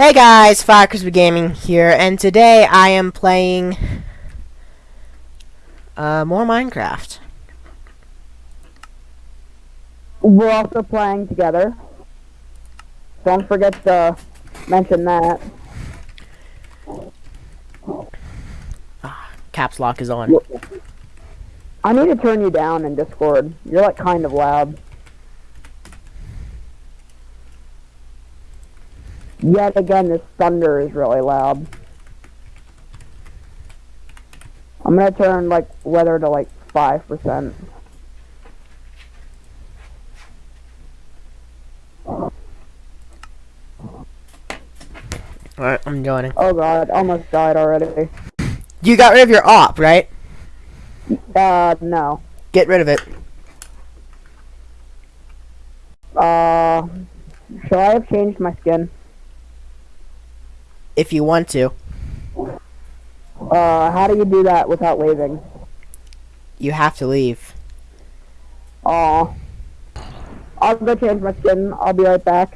Hey guys, Fire Crispy Gaming here, and today I am playing uh, more Minecraft. We're also playing together. Don't forget to mention that. Caps lock is on. I need to turn you down in Discord. You're like kind of loud. Yet again, this thunder is really loud. I'm gonna turn like weather to like five percent. Alright, I'm joining. Oh god, almost died already. You got rid of your op, right? Uh, no. Get rid of it. Uh, should I have changed my skin? If you want to. Uh, how do you do that without leaving? You have to leave. Aw. I'll go change my skin. I'll be right back.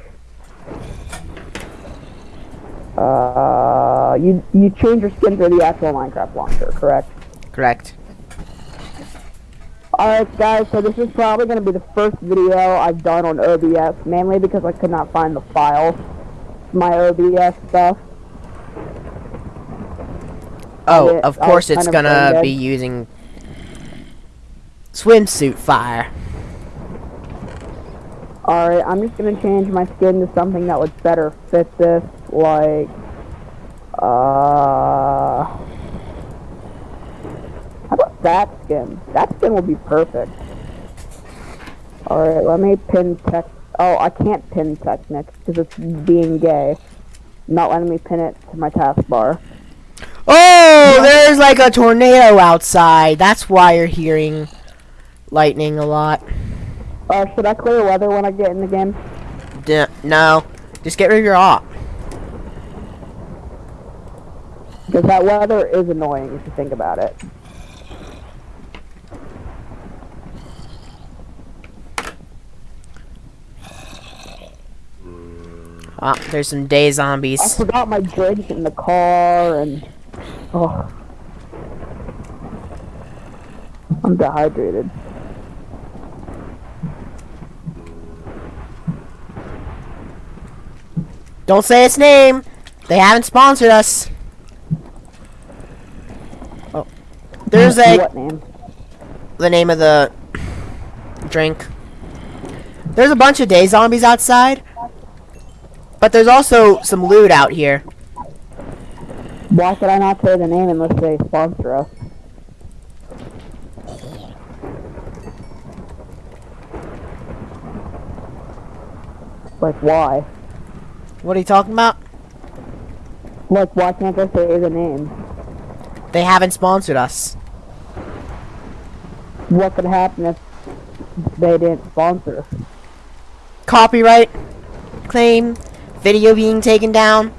Uh, you you change your skin through the actual Minecraft launcher, correct? Correct. Alright guys, so this is probably going to be the first video I've done on OBS, mainly because I could not find the file, my OBS stuff. Oh, of course it's gonna be using swimsuit fire. Alright, I'm just gonna change my skin to something that would better fit this, like, uh, how about that skin? That skin will be perfect. Alright, let me pin tech, oh, I can't pin Technic, because it's being gay. Not letting me pin it to my taskbar. Oh, there's like a tornado outside. That's why you're hearing lightning a lot. Uh, should I clear weather when I get in the game? D- no, just get rid of your op. Because that weather is annoying if you think about it. Ah, there's some day zombies. I forgot my drink in the car and oh I'm dehydrated. Don't say its name. They haven't sponsored us. Oh, there's a what name? the name of the drink. There's a bunch of day zombies outside, but there's also some loot out here. Why should I not say the name unless they sponsor us? Like why? What are you talking about? Like why can't I say the name? They haven't sponsored us. What could happen if they didn't sponsor? us? Copyright claim, video being taken down.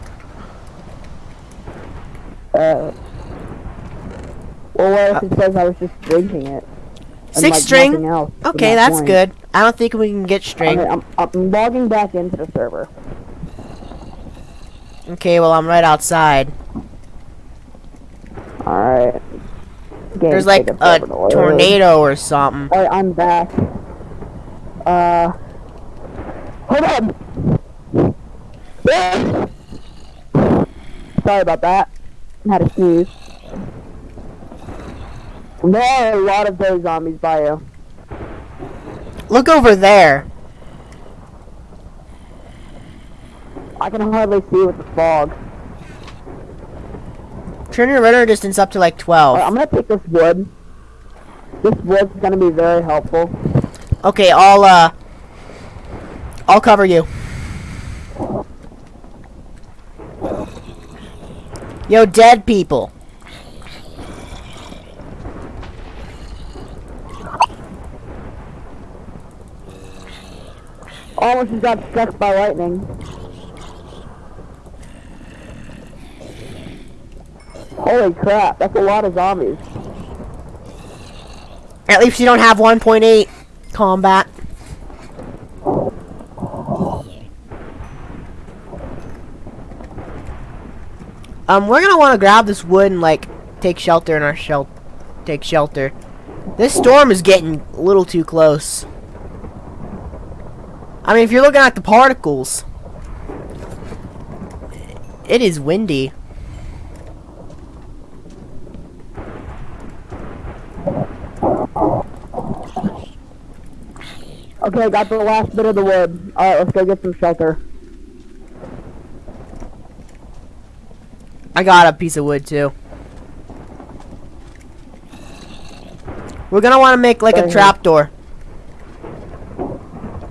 Uh, well, what if it says I was just drinking it? Six like, string? else Okay, that that's point? good. I don't think we can get string. Okay, I'm, I'm logging back into the server. Okay, well I'm right outside. Alright. There's like a tornado or something. Alright, I'm back. Uh. Hold on! Sorry about that. Had to sneeze. There are a lot of those zombies by you. Look over there. I can hardly see with the fog. Turn your render distance up to like 12. Alright, I'm gonna take this wood. This wood's gonna be very helpful. Okay, I'll uh I'll cover you. Yo, dead people. Almost got struck by lightning. Holy crap, that's a lot of zombies. At least you don't have 1.8 combat. Um, we're gonna want to grab this wood and like take shelter in our shel take shelter. This storm is getting a little too close. I mean, if you're looking at the particles, it is windy. Okay, got the last bit of the wood. Alright, let's go get some shelter. I got a piece of wood too. We're gonna want to make like a trapdoor.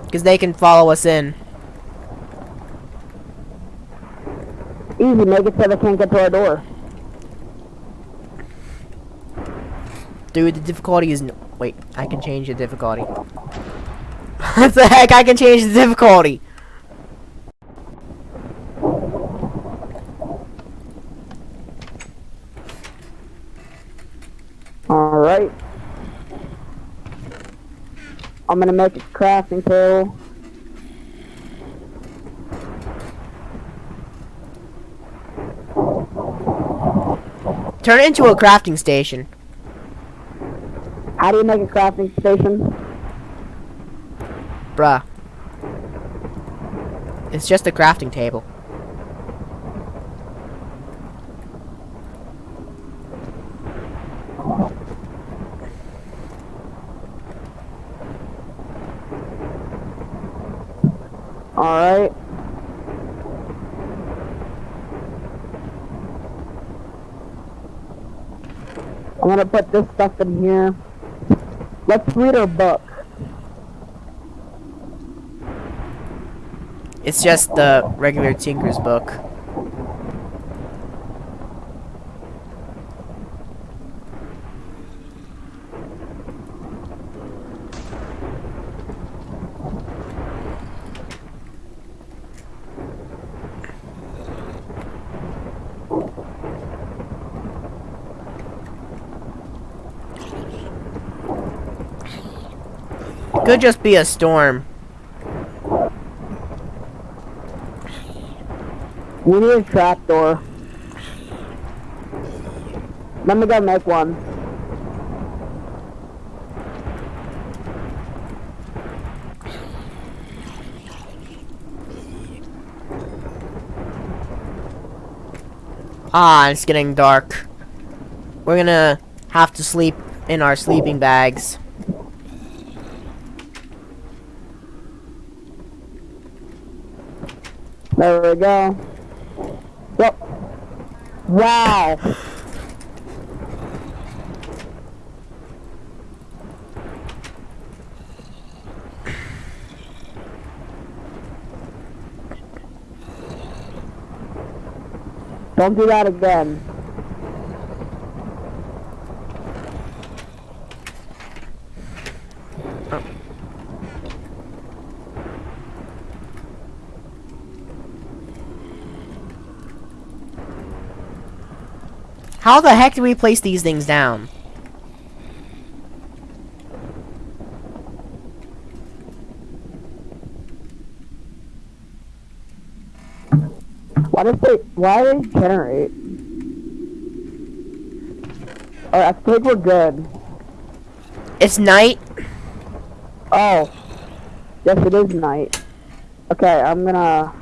Because they can follow us in. Easy, make it so they can't get to our door. Dude, the difficulty is... n- Wait, I can change the difficulty. what the heck? I can change the difficulty. Alright. I'm gonna make a crafting table. Turn it into a crafting station. How do you make a crafting station? Bruh. It's just a crafting table. Alright. I'm gonna put this stuff in here. Let's read our book. It's just the regular Tinker's book. Could just be a storm. We need a trapdoor. Let me go make one. Ah, it's getting dark. We're gonna have to sleep in our sleeping bags. There we go. Yep. Wow. Don't do that again. How the heck do we place these things down? Why does they why do they generate? Alright, I think we're good. It's night. Oh. Yes it is night. Okay, I'm gonna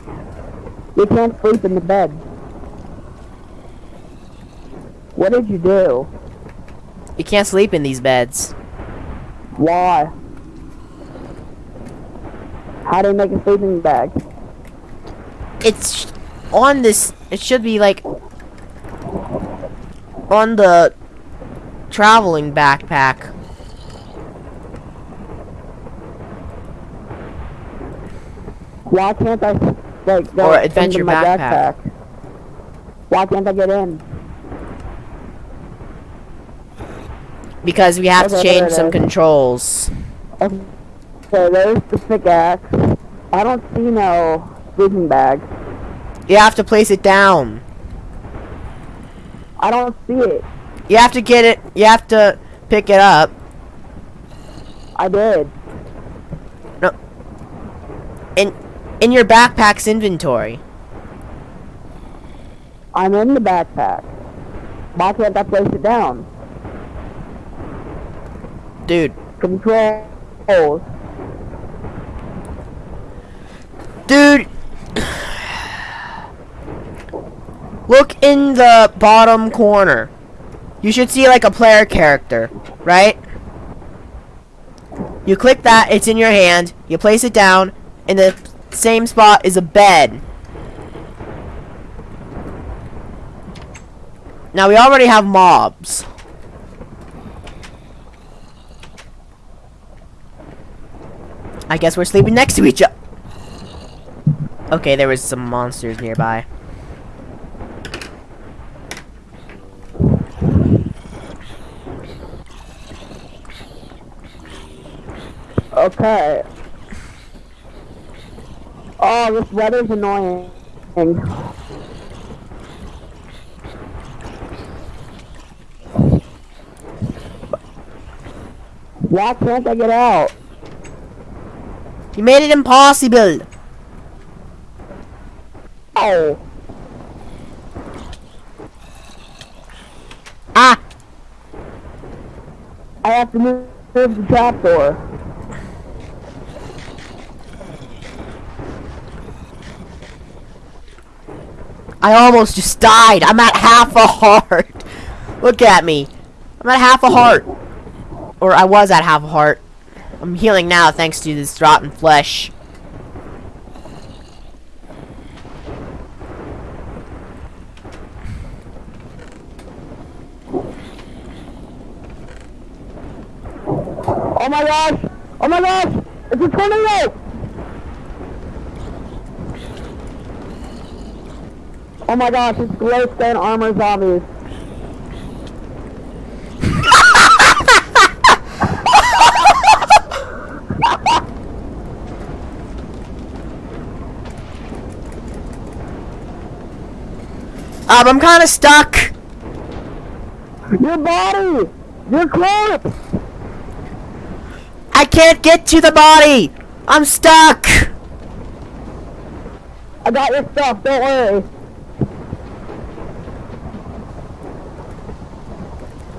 We can't sleep in the bed. What did you do? You can't sleep in these beds. Why? How do you make a sleeping bag? It's on this. It should be like on the traveling backpack. Why can't I like go Or into adventure my backpack. Why can't I get in? Because we have to Okay, there change some controls. Okay, there's the pickaxe. I don't see no sleeping bag. You have to place it down. I don't see it. You have to get it. You have to pick it up. I did. No. In in your backpack's inventory. I'm in the backpack. Why can't I place it down? Dude. Controls. Dude. Look in the bottom corner. You should see like a player character, right? You click that, it's in your hand, you place it down, in the same spot is a bed. Now we already have mobs. I guess we're sleeping next to each other. Okay, there was some monsters nearby. Okay. Oh, this weather's annoying. Why can't I get out? You made it impossible. Oh. Ah, I have to move the trapdoor. I almost just died. I'm at half a heart. Look at me. I'm at half a heart. Or I was at half a heart. I'm healing now thanks to this rotten flesh. Oh my gosh! Oh my gosh! It's a tornado! Oh my gosh, it's glowstone armor zombies. Um, I'm kind of stuck. Your body! Your corpse! I can't get to the body. I'm stuck. I got your stuff, don't worry.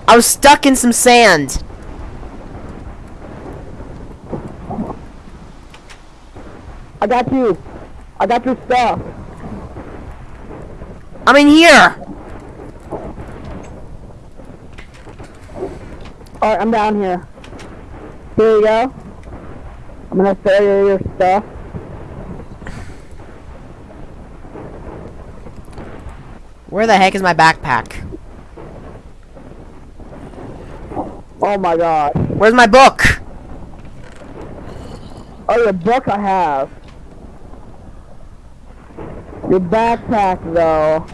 I was stuck in some sand. I got you. I got your stuff. I'm in here. Alright, I'm down here. Here we go. I'm gonna throw you your stuff. Where the heck is my backpack? Oh my god. Where's my book? Oh, your book I have. Your backpack, though.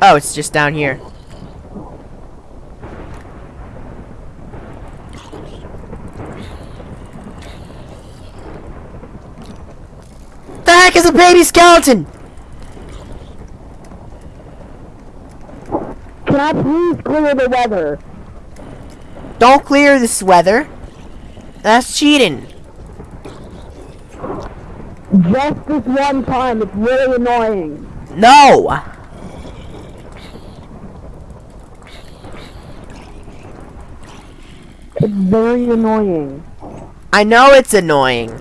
Oh, it's just down here. The heck is a baby skeleton? Can I please clear the weather? Don't clear this weather. That's cheating. Just this one time, it's really annoying. No. It's very annoying. I know it's annoying.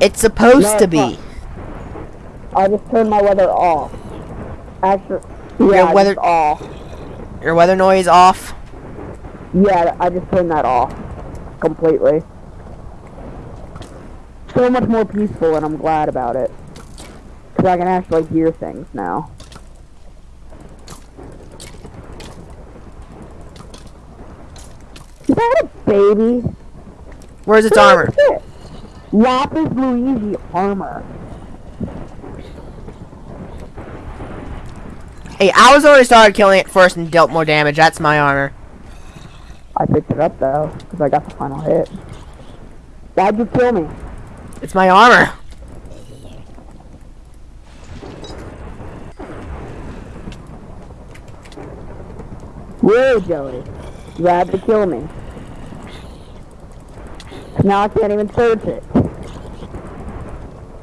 It's supposed No, to be. not. I just turned my weather off. Actually, Your weather- off. Your weather noise off. Yeah, I just turned that off completely. So much more peaceful, and I'm glad about it. Because I can actually hear things now. Is that a baby? Where's its armor? What is it? Lapis Lazuli armor. Hey, I was already started killing it first and dealt more damage. That's my armor. I picked it up though, because I got the final hit. Why'd you kill me? It's my armor. Really, Joey? You had to kill me. Now I can't even search it.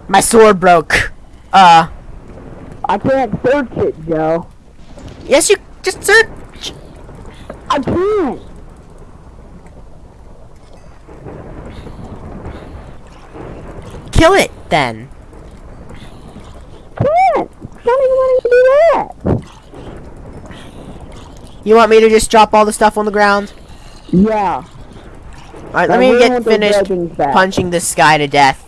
My sword broke. Uh, I can't search it, Joe. yes, you just search. I can't. Kill it then. Can't. Not even letting me do that. You want me to just drop all the stuff on the ground? Yeah. Alright, let me get finished punching this guy to death.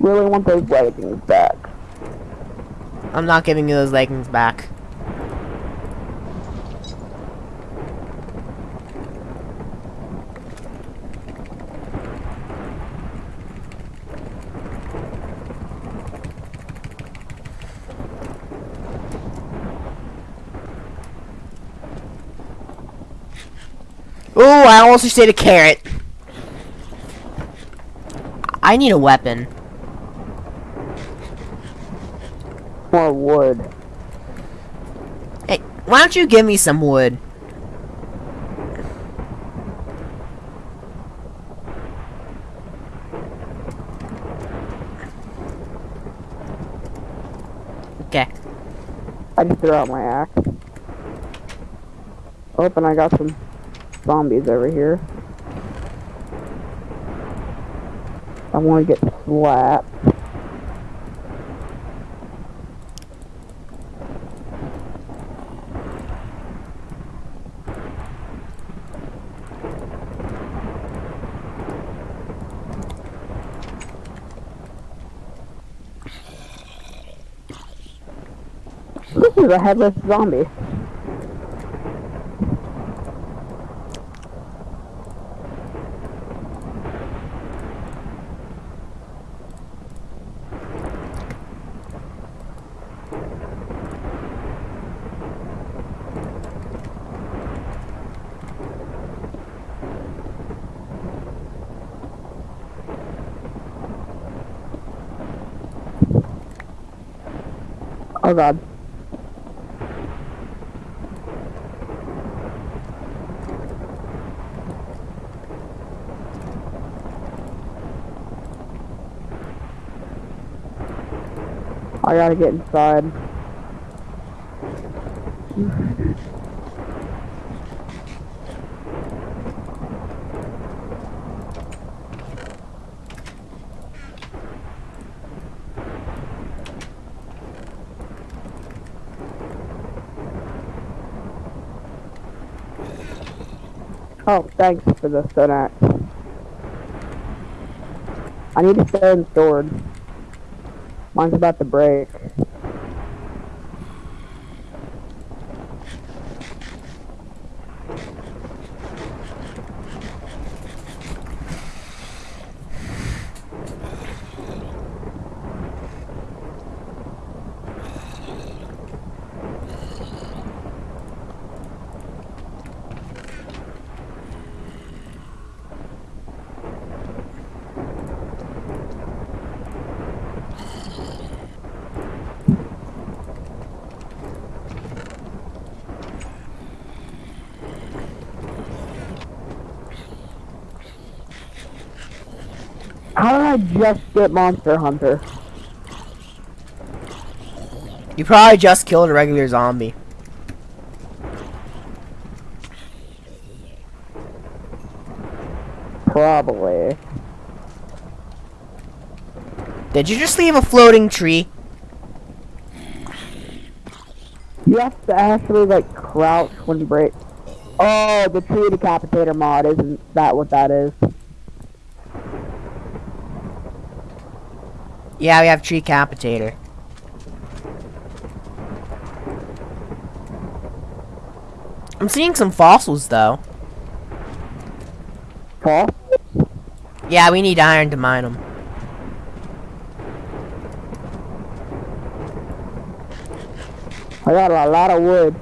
Really want those leggings back. I'm not giving you those leggings back. Ooh, I almost just ate a carrot. I need a weapon. More wood. Hey, why don't you give me some wood? Okay. I just threw out my axe. Oh, and I got some zombies over here. I want to get slapped. This is a headless zombie. Oh god. I gotta get inside. Oh, thanks for the stone axe. I need a stone sword. Mine's about to break. How did I just get Monster Hunter? You probably just killed a regular zombie. Probably. Did you just leave a floating tree? You have to actually like crouch when you break. Oh, the tree decapitator mod isn't that what that is? Yeah, we have tree capitator. I'm seeing some fossils though. Huh? Yeah, we need iron to mine them. I got a lot of wood.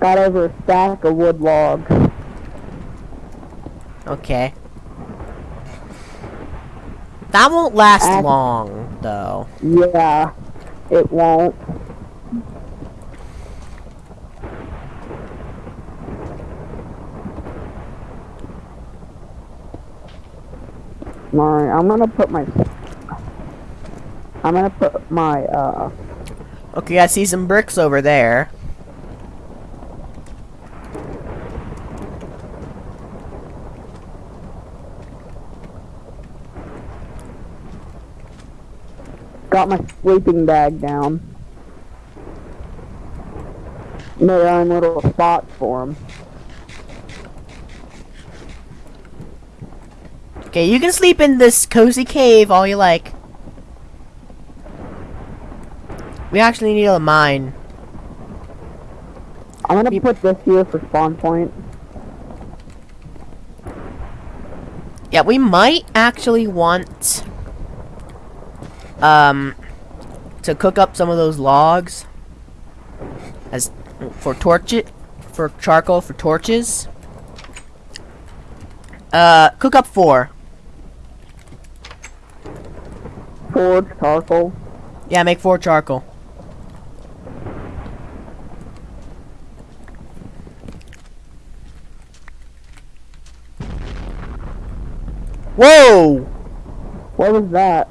Got over a stack of wood logs. Okay. That won't last long, though. Yeah, it won't. Alright, I'm gonna put my... I'm gonna put my, uh... Okay, I see some bricks over there. Got my sleeping bag down. Made our own little spots for him. Okay, you can sleep in this cozy cave all you like. We actually need a mine. I'm gonna put this here for spawn point. Yeah, we might actually want um to cook up some of those logs as for torch it for charcoal for torches. Uh, cook up four. Forge, charcoal. Yeah, make four charcoal. Whoa! What was that?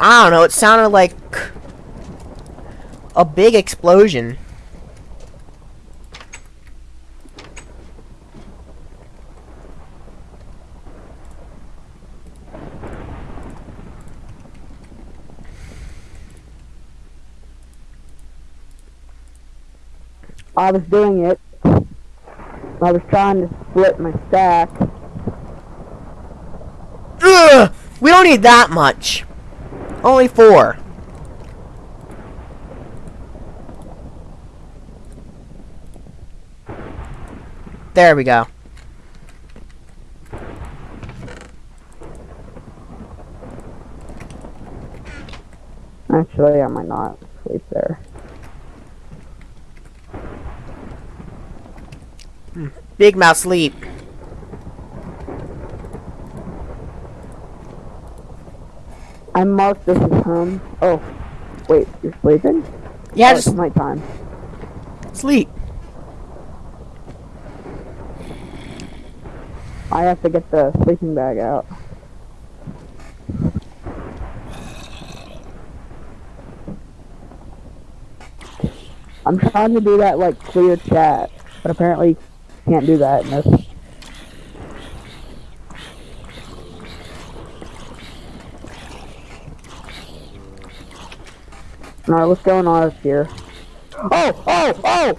I don't know, it sounded like a big explosion. I was doing it. I was trying to split my stack. Ugh! We don't need that much. Only four. There we go. Actually, I might not sleep there. Big mouth sleep. I marked this as home. Oh, wait, you're sleeping? Yeah, oh, just it's nighttime. sleep. I have to get the sleeping bag out. I'm trying to do that like clear chat, but apparently can't do that in this. Alright, what's going on up here? Oh, oh, oh!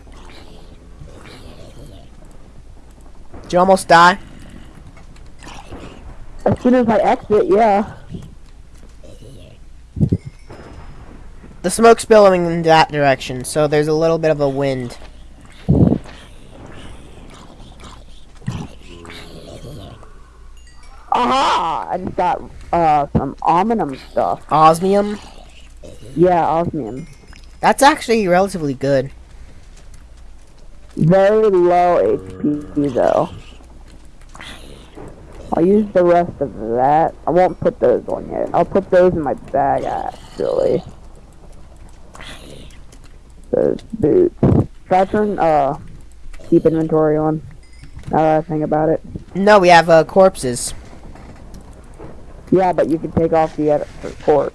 Did you almost die? As soon as I exit, yeah. The smoke's billowing in that direction, so there's a little bit of a wind. Aha! I just got uh some omnium stuff. Osmium? Yeah, osmium. That's actually relatively good. Very low HP though. I'll use the rest of that. I won't put those on yet. I'll put those in my bag actually. Those boots. Should I turn uh keep inventory on? Now that I think about it. No, we have uh, corpses. Yeah, but you can take off the report.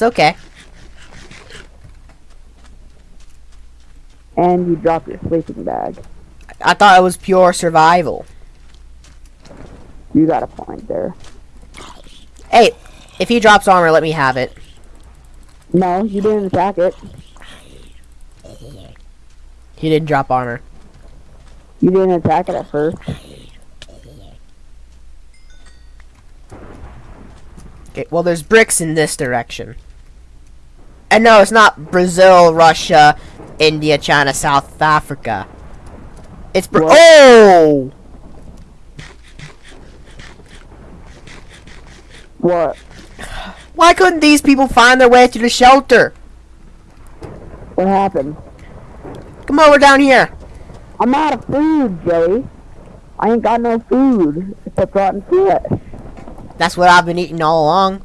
It's okay. And you dropped your sleeping bag. I thought it was pure survival. You got a point there. Hey, if he drops armor, let me have it. No, you didn't attack it. He didn't drop armor. You didn't attack it at first. Okay, well, there's bricks in this direction. And no, it's not Brazil, Russia, India, China, South Africa. It's Bra- What? Oh! What? Why couldn't these people find their way to the shelter? What happened? Come over down here. I'm out of food, Joey. I ain't got no food except rotten flesh. That's what I've been eating all along.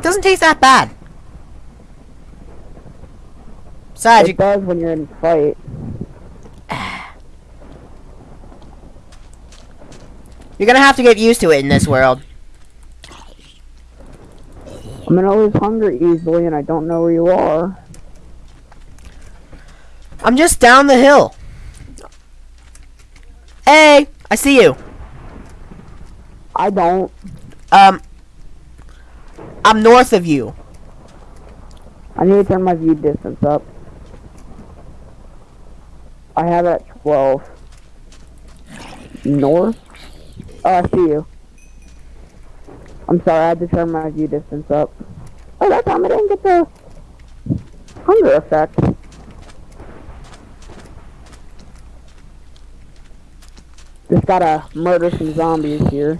Doesn't taste that bad. It does when you're in fight. You're gonna have to get used to it in this world. I'm gonna lose hunger easily, and I don't know where you are. I'm just down the hill. Hey, I see you. I don't. Um, I'm north of you. I need to turn my view distance up. I have it at 12. North? Oh, I see you. I'm sorry, I had to turn my view distance up. Oh, that time I didn't get the hunger effect. Just gotta murder some zombies here.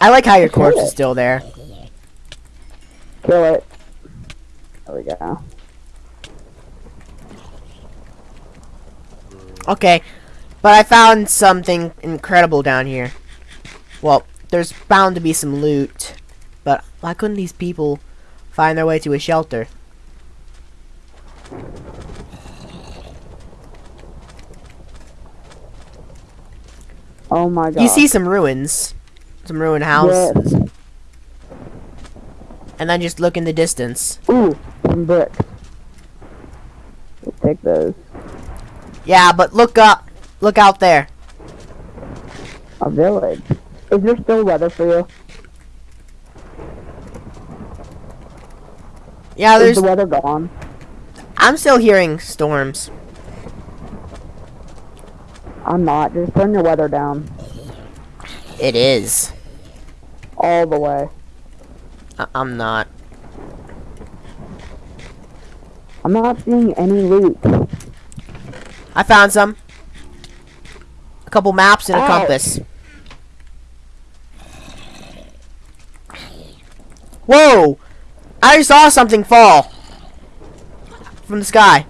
I like how your corpse is still there. Kill it. There we go. Okay, but I found something incredible down here. Well, there's bound to be some loot, but why couldn't these people find their way to a shelter? Oh my god. You see some ruins, some ruined houses, Yes. And then just look in the distance. Ooh, some bricks. We'll take those. Yeah, but look up, look out there. A village. Is there still weather for you? Yeah, there's. Is the weather gone? I'm still hearing storms. I'm not. Just turn your weather down. It is. All the way. I- I'm not. I'm not seeing any loot. I found some. A couple maps and a Ow. compass. Whoa! I saw something fall from the sky.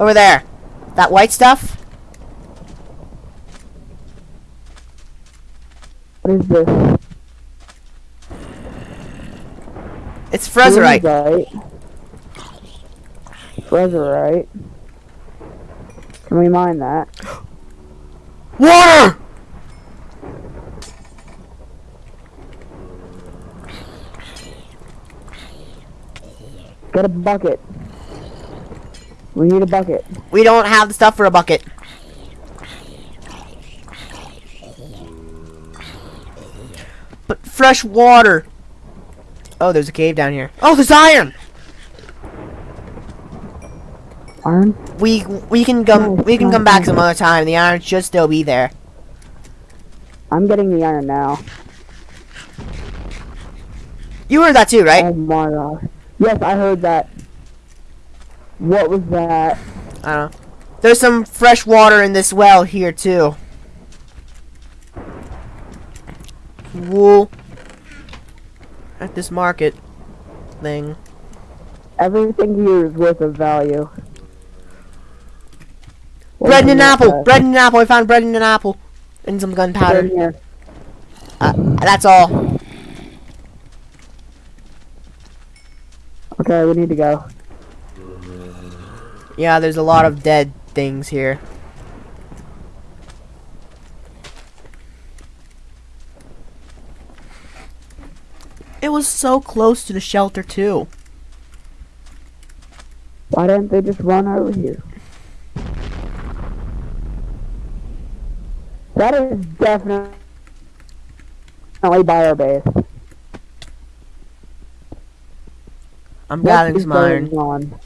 Over there. That white stuff? What is this? It's Frezerite. Frezerite. Can we mine that? Water! Get a bucket. We need a bucket. We don't have the stuff for a bucket. But fresh water. Oh, there's a cave down here. Oh, there's iron. Iron? We we can come Nice, we can come back some other time. The iron should still be there. I'm getting the iron now. You heard that too, right? Oh my gosh. Yes, I heard that. What was that? I don't know. There's some fresh water in this well here too. Wool. At this market thing. Everything here is worth of value. What Bread and an that? apple. Bread and an apple. I found bread and an apple. And some gunpowder. Uh, that's all. Okay, we need to go. Yeah, there's a lot of dead things here. It was so close to the shelter too. Why didn't they just run over here? That is definitely by our base. I'm gathering some iron. on?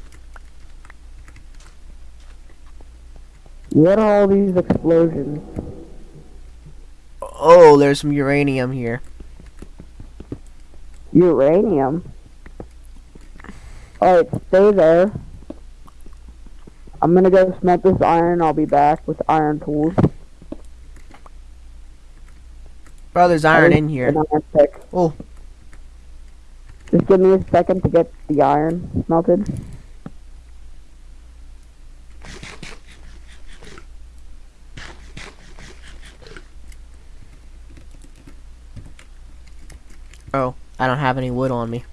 What are all these explosions? Oh, there's some uranium here. Uranium? Alright, stay there. I'm gonna go smelt this iron. I'll be back with iron tools. Bro, there's iron in here. Iron. Oh. Just give me a second to get the iron smelted. Oh, I don't have any wood on me.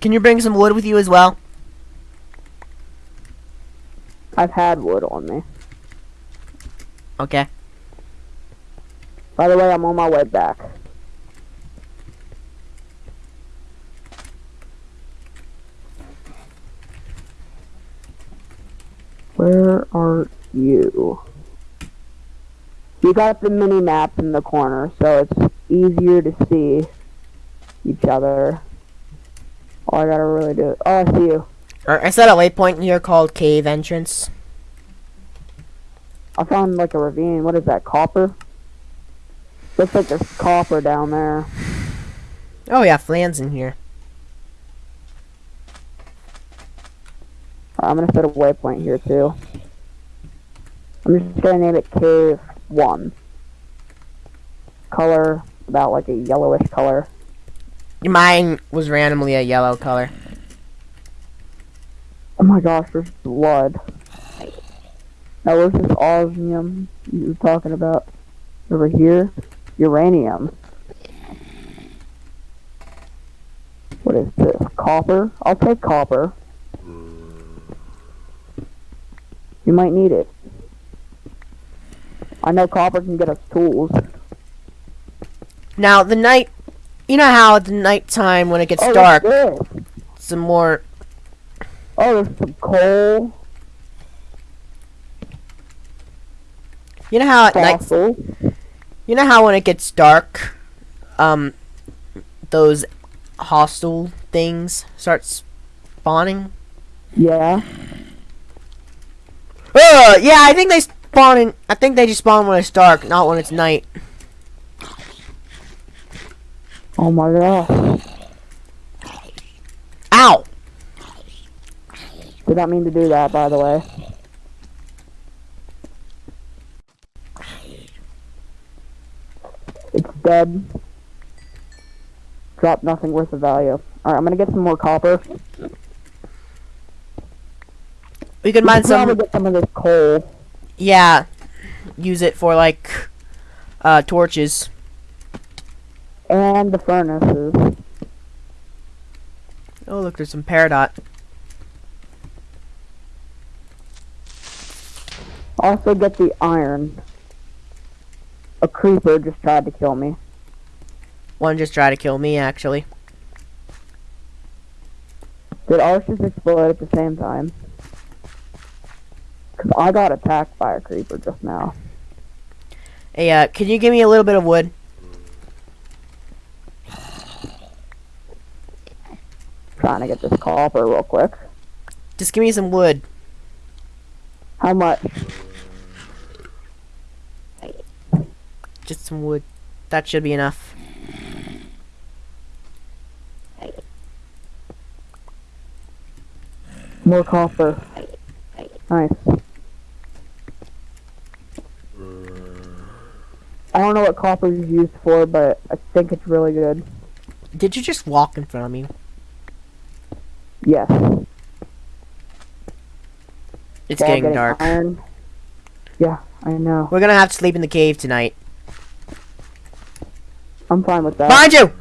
Can you bring some wood with you as well? I've had wood on me. Okay. By the way, I'm on my way back. Where are you? You got the mini map in the corner, so it's easier to see each other. Oh, I gotta really do it. Oh, I see you. Or I set a waypoint here called Cave Entrance. I found like a ravine. What is that? Copper? Looks like there's copper down there. Oh yeah, Flan's in here. I'm gonna set a waypoint here too. I'm just gonna name it Cave One. Color about like a yellowish color. Mine was randomly a yellow color. Oh my gosh, there's blood. Now where's this osmium you were talking about? Over here? Uranium. What is this? Copper? I'll take copper. You might need it. I know copper can get us tools. Now the night, you know how at the nighttime when it gets oh, dark, some more. Oh, there's some coal. You know how at night, Fossil. you know how when it gets dark, um, those hostile things start spawning. Yeah. Uh, yeah, I think they spawn in. I think they just spawn when it's dark, not when it's night. Oh my god. Ow! Did not mean to do that, by the way. It's dead. Drop nothing worth of value. Alright, I'm gonna get some more copper. We could mine probably some. get some of this coal. Yeah, use it for like uh torches. And the furnaces. Oh look, there's some peridot. Also get the iron. A creeper just tried to kill me. One just tried to kill me actually. Did ours just explode at the same time? Cause I got attacked by a creeper just now. Hey, uh, can you give me a little bit of wood? Trying to get this copper real quick. Just give me some wood. How much? Just some wood. That should be enough. More copper. Nice. I don't know what copper is used for, but I think it's really good. Did you just walk in front of me? Yes. It's While getting dark. Iron. Yeah, I know. We're gonna have to sleep in the cave tonight. I'm fine with that. Behind you!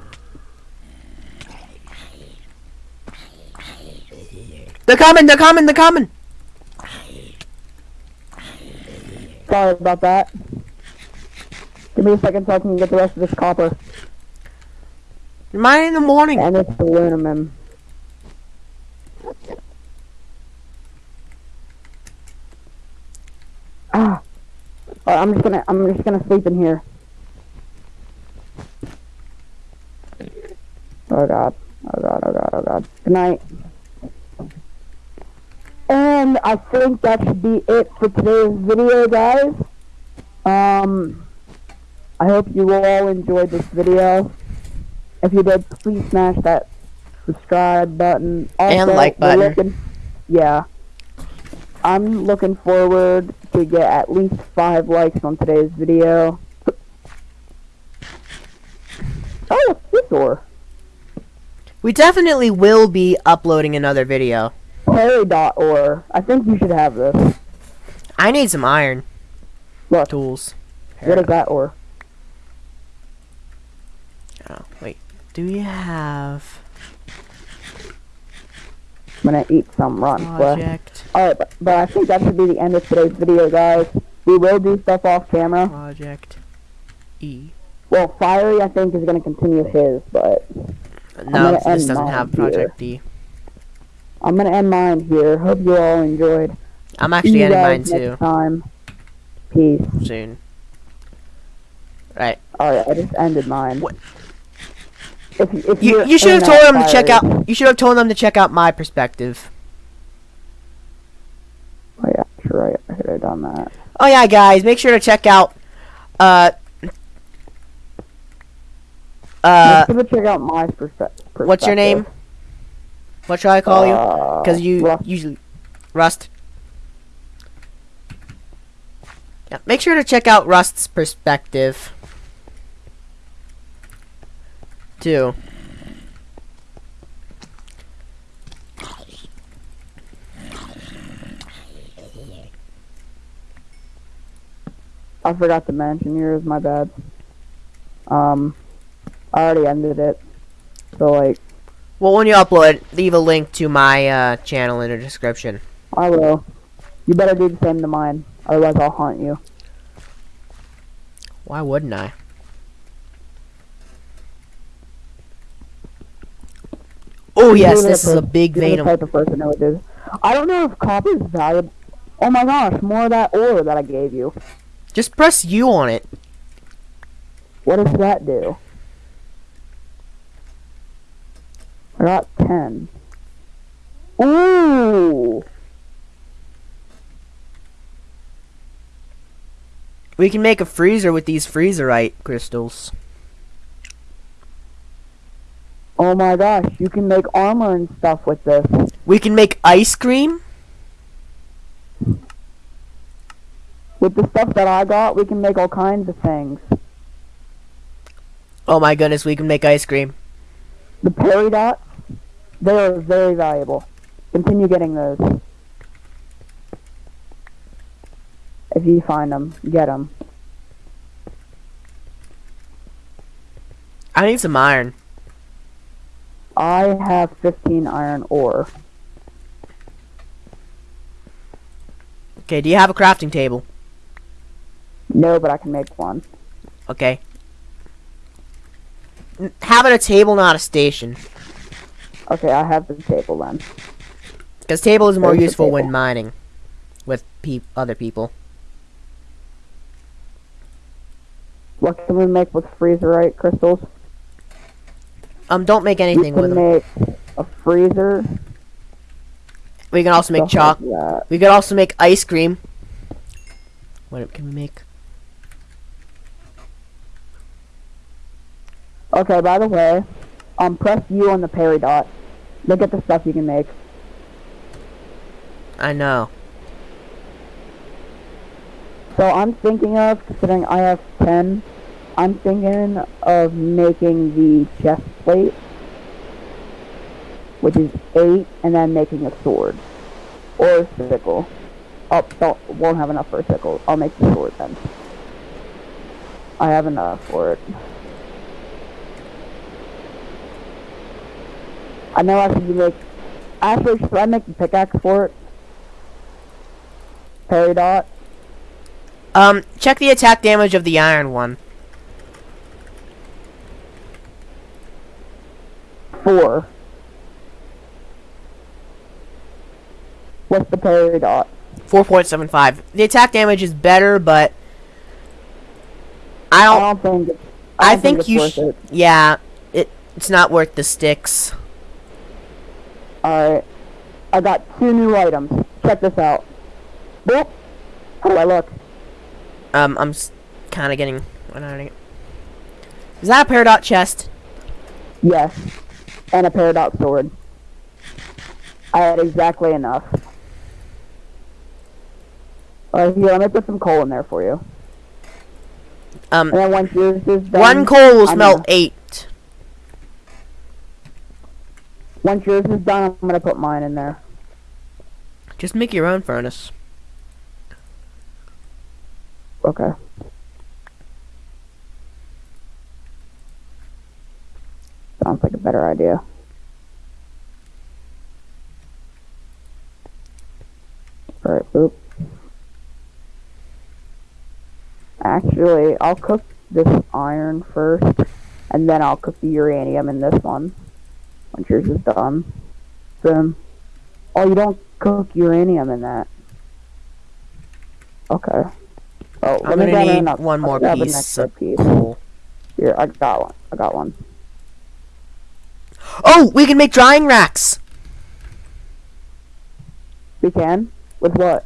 They're coming, they're coming, they're coming! Sorry about that. Give me a second so I can get the rest of this copper. Mine in the morning. And this aluminum. Ah. Alright, I'm just gonna I'm just gonna sleep in here. Oh god. Oh god, oh god, oh god. Good night. And I think that should be it for today's video, guys. Um, I hope you all enjoyed this video. If you did, please smash that subscribe button. And like button. looking- yeah. I'm looking forward to get at least five likes on today's video. Oh, this door? We definitely will be uploading another video. Perry.or. I think you should have this. I need some iron Look, tools. what is that ore? Oh, wait. Do you have... I'm gonna eat some rotten flesh. Project. Alright, but, but I think that should be the end of today's video, guys. We will do stuff off camera. Project. E. Well, Fiery, I think, is gonna continue his, but No, this doesn't have Project D. I'm gonna end mine here. Hope you all enjoyed. I'm actually you ending mine too next time. Peace. soon. Right. Alright, I just ended mine. What? If, if You you're should have told them to check out. You should have told them to check out my perspective. Oh yeah, sure, I, I should have done that. Oh yeah, guys, make sure to check out. Uh. Uh, Make sure to check out my perspe- perspective. what's your name? What shall I call you? Uh, Because you Russ. usually Rust. Yeah, make sure to check out Rust's perspective. Too. I forgot to mention yours. My bad. Um, I already ended it. So like, Well, when you upload, leave a link to my uh, channel in the description. I will. You better do the same to mine, otherwise I'll haunt you. Why wouldn't I? Oh yes, this is a big you're vein. of- type of person who would do. I don't know if copper is valuable. Oh my gosh, more of that ore that I gave you. Just press U on it. What does that do? I got ten. Ooh. We can make a freezer with these freezerite crystals. Oh my gosh, you can make armor and stuff with this. We can make ice cream. With the stuff that I got, we can make all kinds of things. Oh my goodness, we can make ice cream. The peridots, they are very valuable. Continue getting those. If you find them, get them. I need some iron. I have 15 iron ore. Okay, do you have a crafting table? No, but I can make one. Okay. N- Have a table, not a station. Okay, I have the table then. Because table is more There's useful when mining with peop other people. What can we make with freezerite crystals? Um, don't make anything can with them. make a freezer. We can also make chalk. like. We could also make ice cream. What can we make? Okay, by the way, um, press U on the peridot. Look at the stuff you can make. I know. So I'm thinking of, considering I have 10, I'm thinking of making the chest plate, which is 8, and then making a sword. Or a sickle. Oh, don't, won't have enough for a sickle. I'll make the sword then. I have enough for it. I know I should make... Actually, should I make the pickaxe for it? Peridot? Um, check the attack damage of the iron one. Four. What's the peridot? 4.75. The attack damage is better, but I I don't. don't think. I, I, don't think, it's you. worth Sh- it. yeah, it. It's not worth the sticks. All right. I got two new items. Check this out. Boop. How do I look? Um, I'm kind of getting. Is that a peridot chest? Yes. And a peridot sword. I had exactly enough. Alright, here, let me put some coal in there for you. Um, And then once yours is done, one coal will smelt eight. Once yours is done, I'm gonna put mine in there. Just make your own furnace. Okay. Sounds like a better idea. Alright, oop. Actually, I'll cook this iron first, and then I'll cook the uranium in this one. Once yours is done. Boom. Oh, you don't cook uranium in that. Okay. Oh, I'm let me gonna grab need another- one more grab an piece extra piece. coal. Here, I got one. I got one. Oh, we can make drying racks. We can? With what?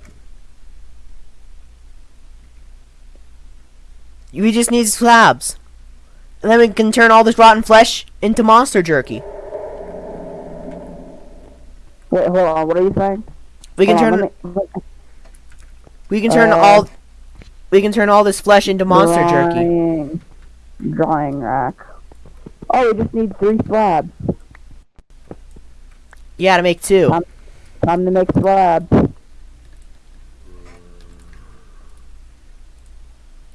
We just need slabs. And then we can turn all this rotten flesh into monster jerky. Wait, hold on. What are you saying? We can Hold turn me- we can turn uh, all we can turn all this flesh into monster jerky. drying, rack. Oh, we just need three slabs. Yeah, to make two. Um, Time to make slabs.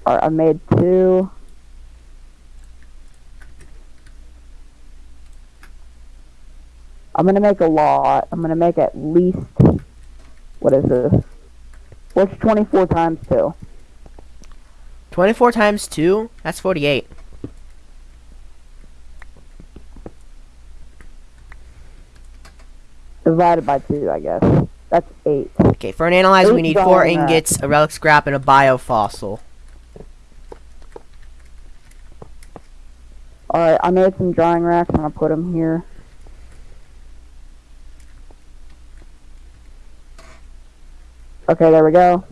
Alright, I made two. I'm gonna make a lot. I'm gonna make at least. What is this? What's 24 times 2? 24 times 2, that's 48. Divided by 2, I guess. That's 8. Okay, for an analyzer we need 4 drying racks. ingots, a relic scrap, and a biofossil. Alright, I made some drying racks. And gonna put them here. Okay, there we go.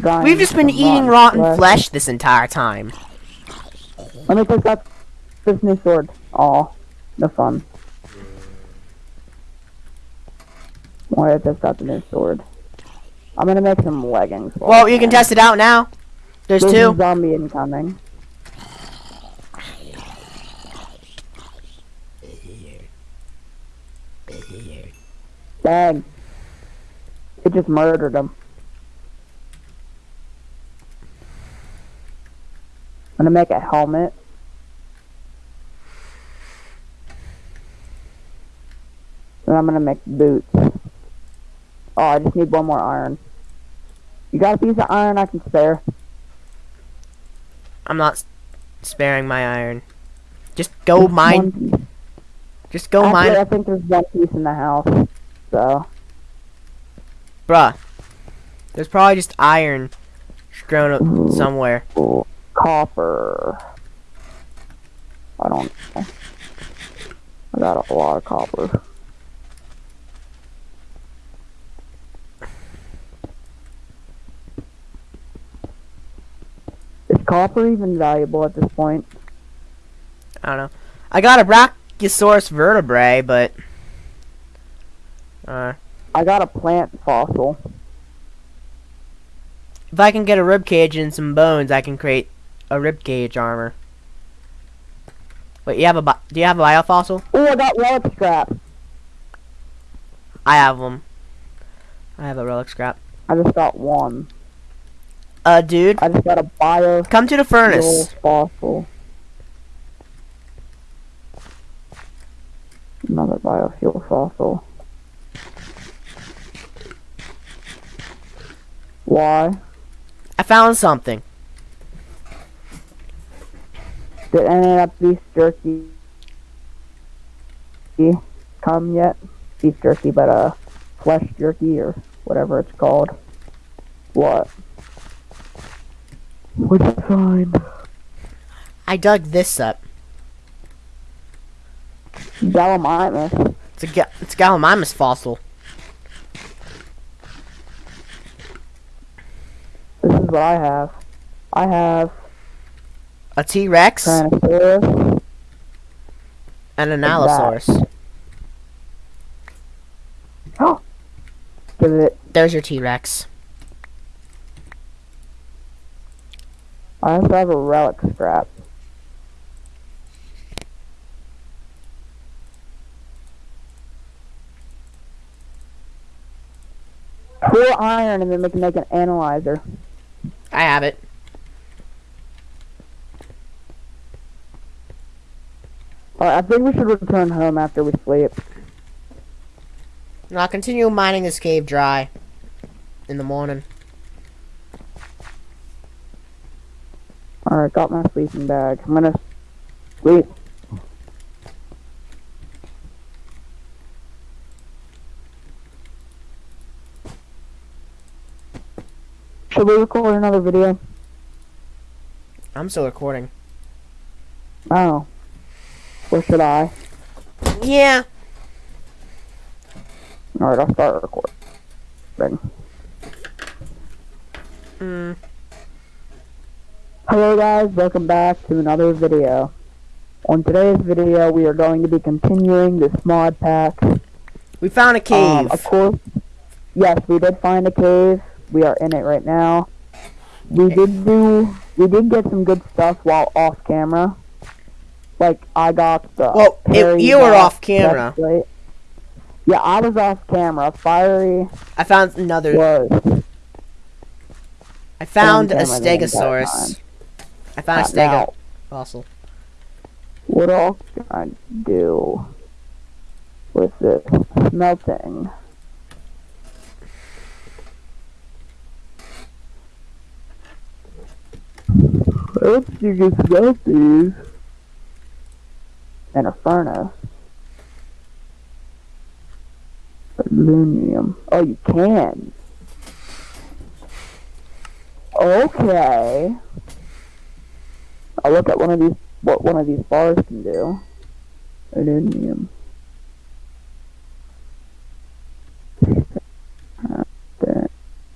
Drying We've just been some eating rotten flesh. flesh this entire time. Let me take out this new sword. Aw, no fun. Why I just got the new sword. I'm gonna make some leggings. Well, you can test it out now. There's There's two. zombie incoming. Dang. It just murdered him. I'm gonna make a helmet. And I'm gonna make boots. Oh, I just need one more iron. You got a piece of iron I can spare? I'm not sparing my iron. Just go mine. Just go Actually, mine. I think there's one piece in the house. So, Bruh. There's probably just iron grown up somewhere. copper. I don't know. I got a lot of copper. Is copper even valuable at this point? I don't know. I got a Brachiosaurus vertebrae, but uh, I got a plant fossil. if I can get a rib cage and some bones, I can create a rib cage armor. Wait, you have a bi- do you have a biofossil? Oh, I got relic scrap. I have them. I have a relic scrap. I just got one. Uh, dude, I just got a bio come to the furnace. fossil. Another biofuel fossil. Why? I found something. Did any of that beef jerky come yet? Beef jerky, but uh, flesh jerky or whatever it's called. What? What'd you find? I dug this up. Gallimimus. It's a ga- it's a Gallimimus fossil. This is what I have. I have A T-Rex Tyrannosaurus. and an Allosaurus. Give it. There's your T-Rex. I also have a relic scrap. Four iron, and then we can make an analyzer. I have it. Alright, I think we should return home after we sleep. Now I'll continue mining this cave dry. in the morning. Alright, got my sleeping bag. I'm gonna sleep. We record another video? I'm still recording. Oh. Or should I? Yeah. Alright, I'll start recording. Mm. Hello guys, welcome back to another video. On today's video, we are going to be continuing this mod pack. We found a cave. Um, of course, yes, we did find a cave. We are in it right now. We did do, we did get some good stuff while off camera. Like, I got the Well, Perry you were off camera. breastplate. Yeah, I was off camera. Fiery I found another. was I found a on camera the entire stegosaurus. I found a Not stego now. fossil. What else can I do with this smelting? Oops, you can smelt these. And a furnace. Aluminum. Oh, you can. Okay. I'll look at one of these, what one of these bars can do. Aluminum.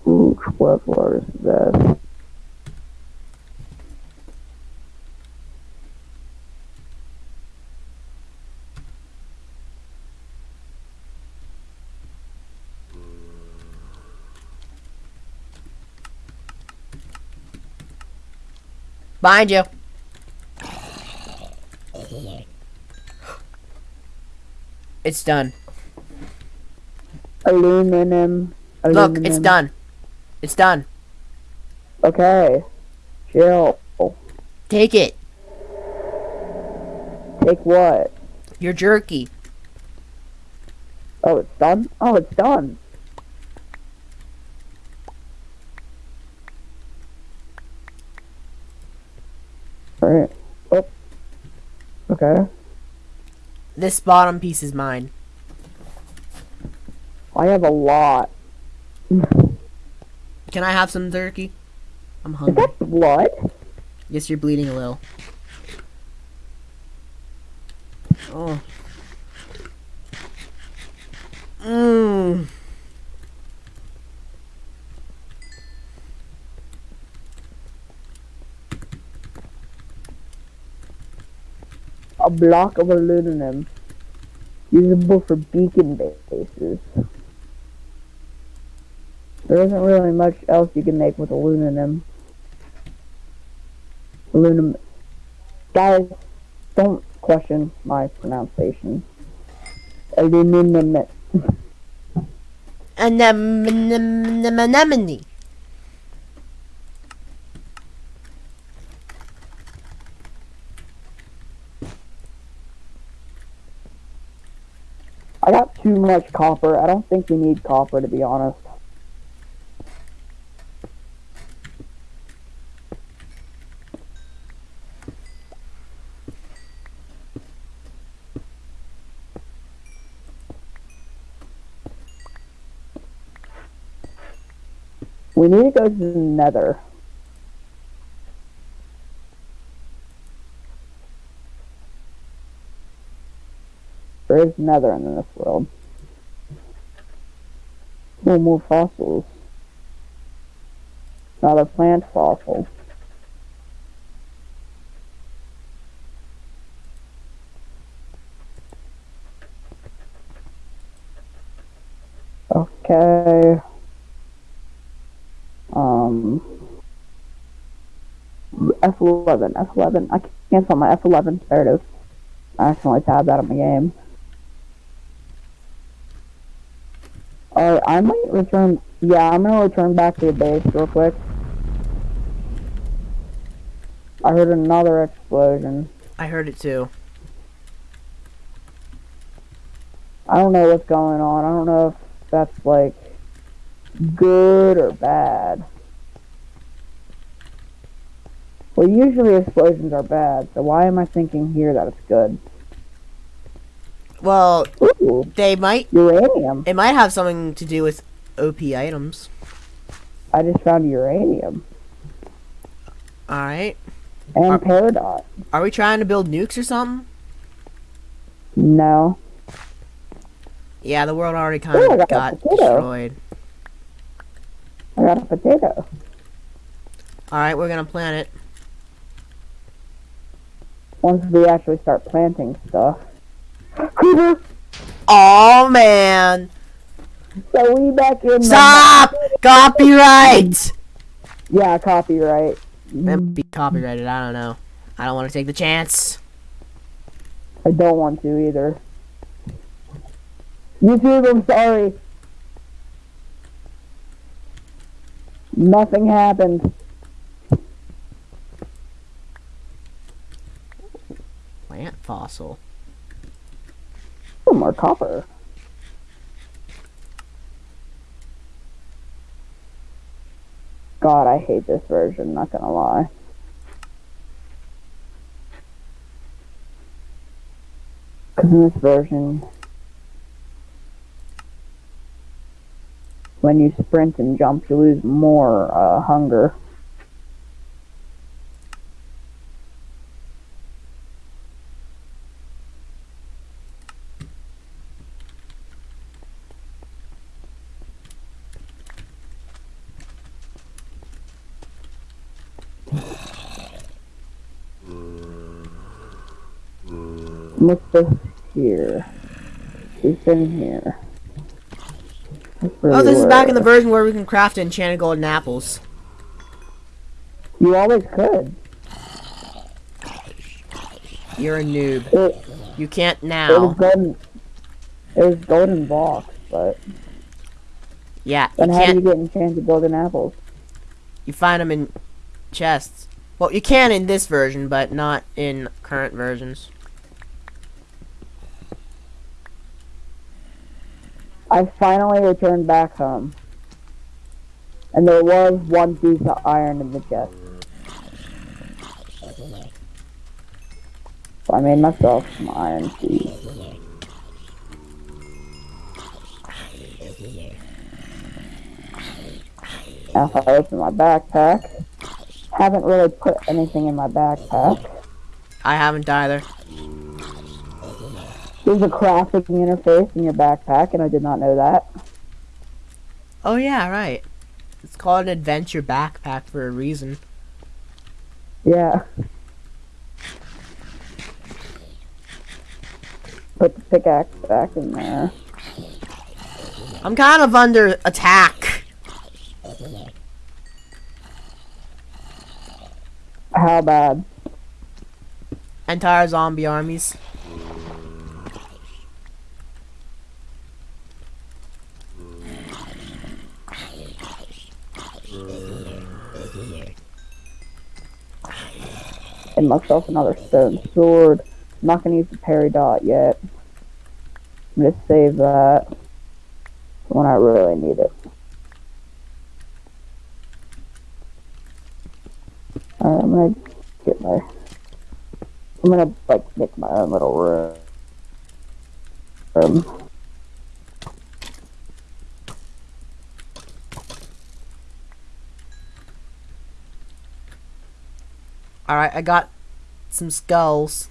Ooh, 12 bars is that. Behind you. It's done. Aluminum. Look, it's done. It's done. Okay. Chill. Take it. Take what? Your jerky. Oh, it's done? Oh, it's done. Alright. Oh. Okay. This bottom piece is mine. I have a lot. Can I have some jerky? I'm hungry. Is that blood? Yes, you're bleeding a little. Oh. Mmm. A block of aluminum. Usable for beacon bases. There isn't really much else you can make with aluminum. Aluminum. Guys, don't question my pronunciation. Aluminum. Anemone. I got too much copper. I don't think we need copper, to be honest. We need to go to the nether. There is nether in this world. Oh, more fossils. Another plant fossil. Okay. Um. F11, F11. I can't find my F11. There it is. I accidentally tabbed out of my game. Alright, I might return. Yeah, I'm gonna return back to the base real quick. I heard another explosion. I heard it too. I don't know what's going on. I don't know if that's like good or bad? Well, usually explosions are bad, so why am I thinking here that it's good? Well, Ooh, they might. uranium. It might have something to do with OP items. I just found uranium. All right. And Are- peridot. Are we trying to build nukes or something? No. Yeah, the world already kind Oh, I of got got destroyed. I got a potato. All right, we're gonna plant it. Once we actually start planting stuff. Creeper! Oh man! So we back in Stop! Copyright! Yeah, copyright. Might be copyrighted. I don't know. I don't want to take the chance. I don't want to either. YouTube, I'm sorry. Nothing happened. Plant fossil. Oh, more copper. God, I hate this version, not gonna lie. Because in this version, when you sprint and jump, you lose more uh, hunger. This here? She's been here. Oh, this is back in the version where we can craft enchanted golden apples. You always could. You're a noob. It, You can't now. it was golden. It was golden blocks, but Yeah, you then how do you get enchanted golden apples? You find them in chests. Well, you can in this version, but not in current versions. I finally returned back home. And there was one piece of iron in the chest. So I made myself some iron keys. Now if I open my backpack, haven't really put anything in my backpack. I haven't either. There's a crafting interface in your backpack, and I did not know that. Oh yeah, right. It's called an adventure backpack for a reason. Yeah. Put the pickaxe back in there. I'm kind of under attack. How bad? Entire zombie armies. And myself another stone sword. I'm not gonna use the peridot yet. I'm gonna save that when I really need it. Alright, I'm gonna get my. I'm gonna like make my own little room. room. Alright, I got some skulls.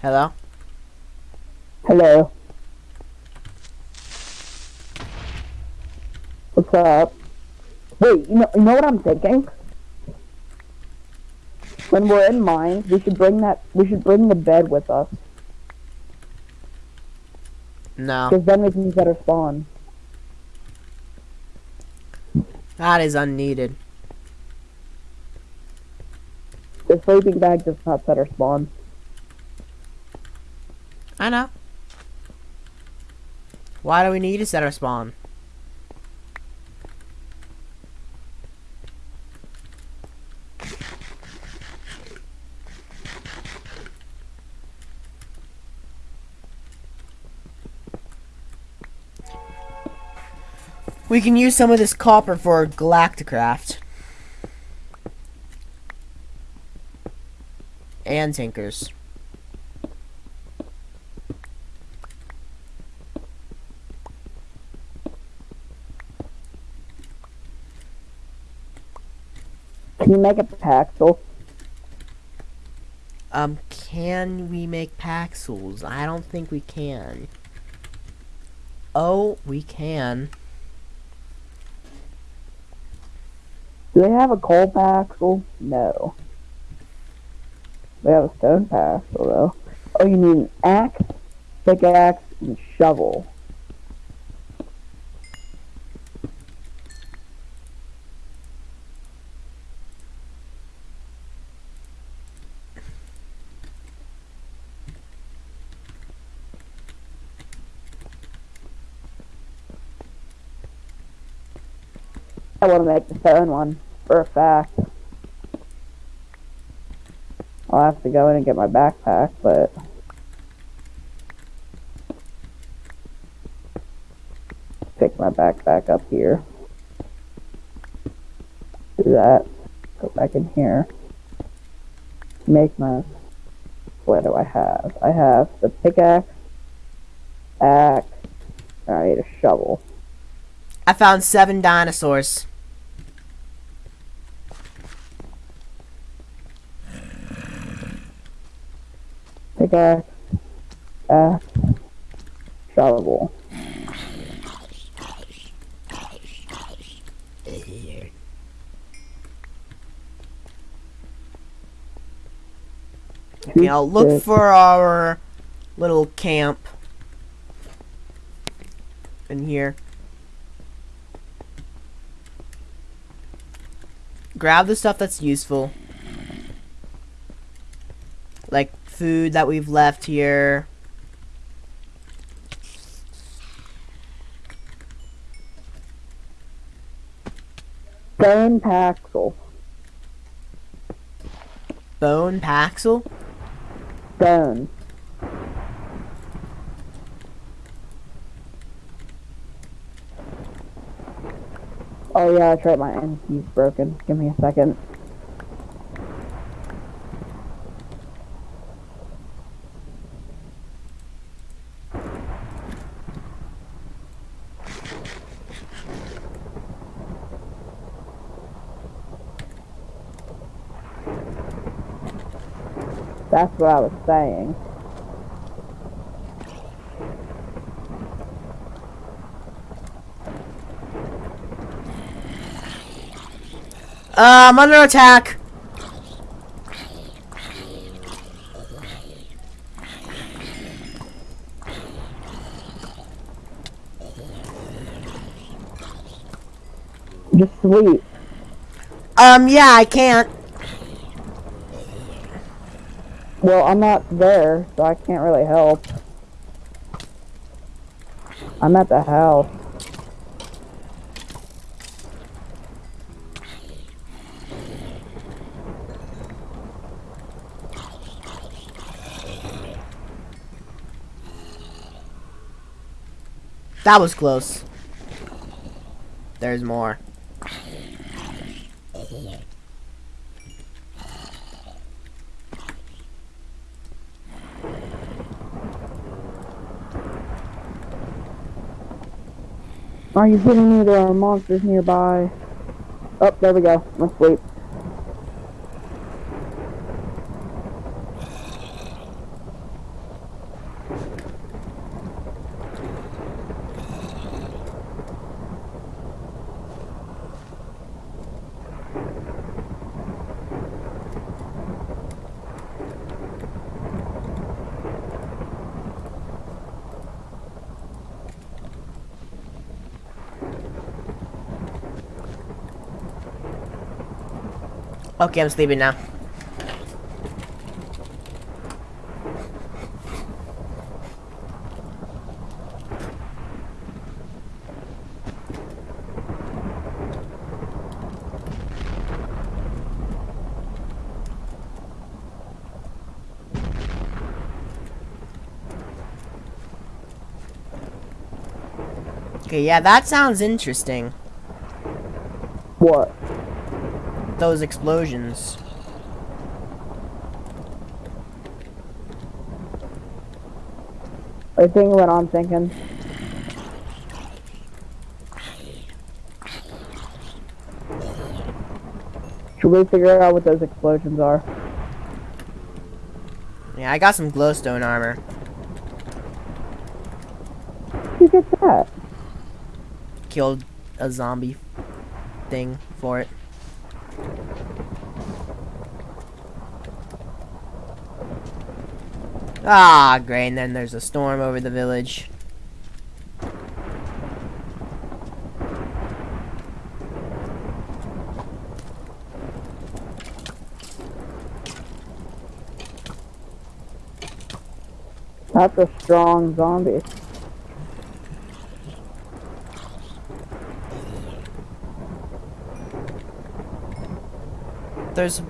Hello? Hello. What's up? Wait, you know, you know what I'm thinking? When we're in mines, we should bring that. We should bring the bed with us, No. because then we can set our spawn. That is unneeded. The sleeping bag does not set our spawn. I know. Why do we need to set our spawn? We can use some of this copper for Galacticraft. And Tinkers. Can you make a paxel? Um, can we make Paxels? I don't think we can. Oh, we can. Do they have a coal paxel? No. They have a stone paxel though. Oh, you need an axe, pickaxe, and shovel. I want to make the stone one for a fact. I'll have to go in and get my backpack, but pick my backpack up here. Do that. Go back in here. Make my. What do I have? I have the pickaxe, axe, I need a shovel. I found seven dinosaurs. Pickaxe, axe, shovel. I'll look for our little camp in here. Grab the stuff that's useful. Like food that we've left here. Bone paxel. Bone Paxel. Bone. Oh yeah, that's right, my key's broken. Give me a second. That's what I was saying. Uh, I'm under attack. Just sleep. Um, yeah, I can't. Well, I'm not there, so I can't really help. I'm at the house. That was close. There's more. Are you kidding me? There are monsters nearby. Oh, there we go. Let's sleep. Okay, I'm sleeping now. Okay, yeah, that sounds interesting. What? Those explosions. You thinking what I'm thinking? Should we figure out what those explosions are? Yeah, I got some glowstone armor. Who gets that? Killed a zombie thing for it. Ah, great, and then there's a storm over the village. That's a strong zombie. There's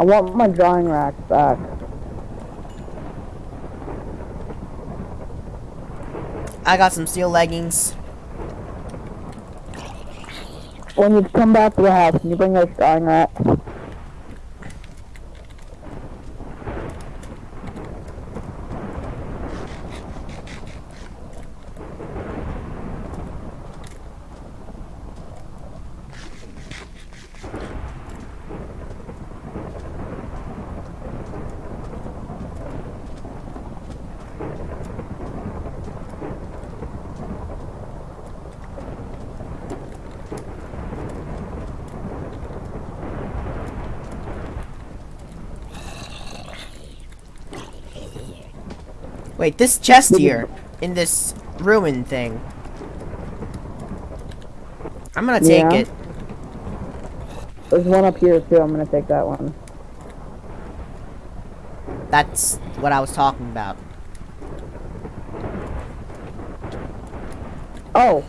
I want my drying rack back. I got some steel leggings. When you come back to the house, can you bring those drying racks? Wait, this chest here in this ruin thing. I'm gonna take Yeah. it. There's one up here too. I'm gonna take that one. That's what I was talking about. Oh,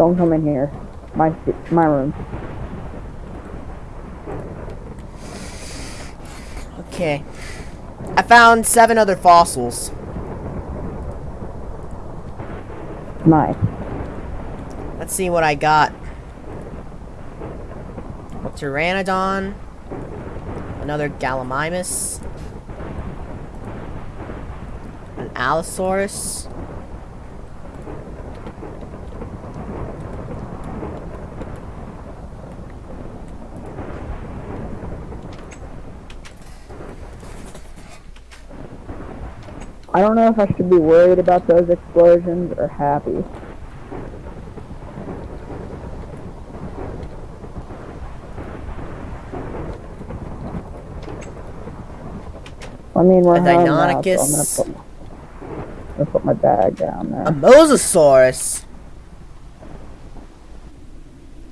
don't come in here. My my room. Okay. I found seven other fossils. Nice. Let's see what I got. A Pteranodon. Another Gallimimus. An Allosaurus. I don't know if I should be worried about those explosions or happy. I mean, we're A now, so I'm gonna Deinonychus. put, gonna put my bag down there. A Mosasaurus.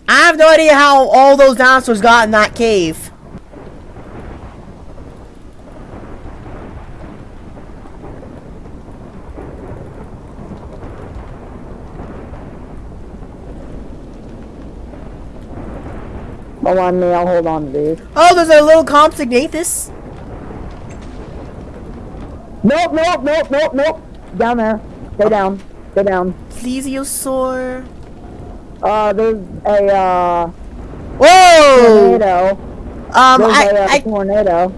I have no idea how all those dinosaurs got in that cave. Hold on me, I'll hold on to these. Oh, there's a little Compsognathus. Nope, nope, nope, nope, nope. Down there. Stay down. Go down. Plesiosaur. Uh, there's a, uh, Whoa! tornado. Um, There's I, a, uh, I, tornado.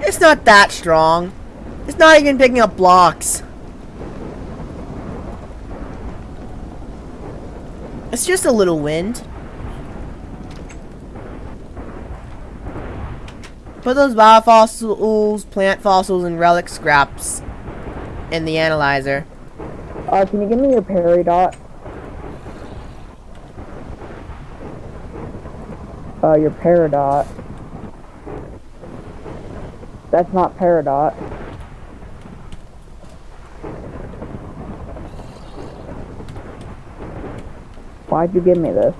it's not that strong. It's not even picking up blocks. It's just a little wind. Put those biofossils, plant fossils, and relic scraps in the analyzer. Uh, can you give me your peridot? Uh, your peridot. That's not peridot. Why'd you give me this?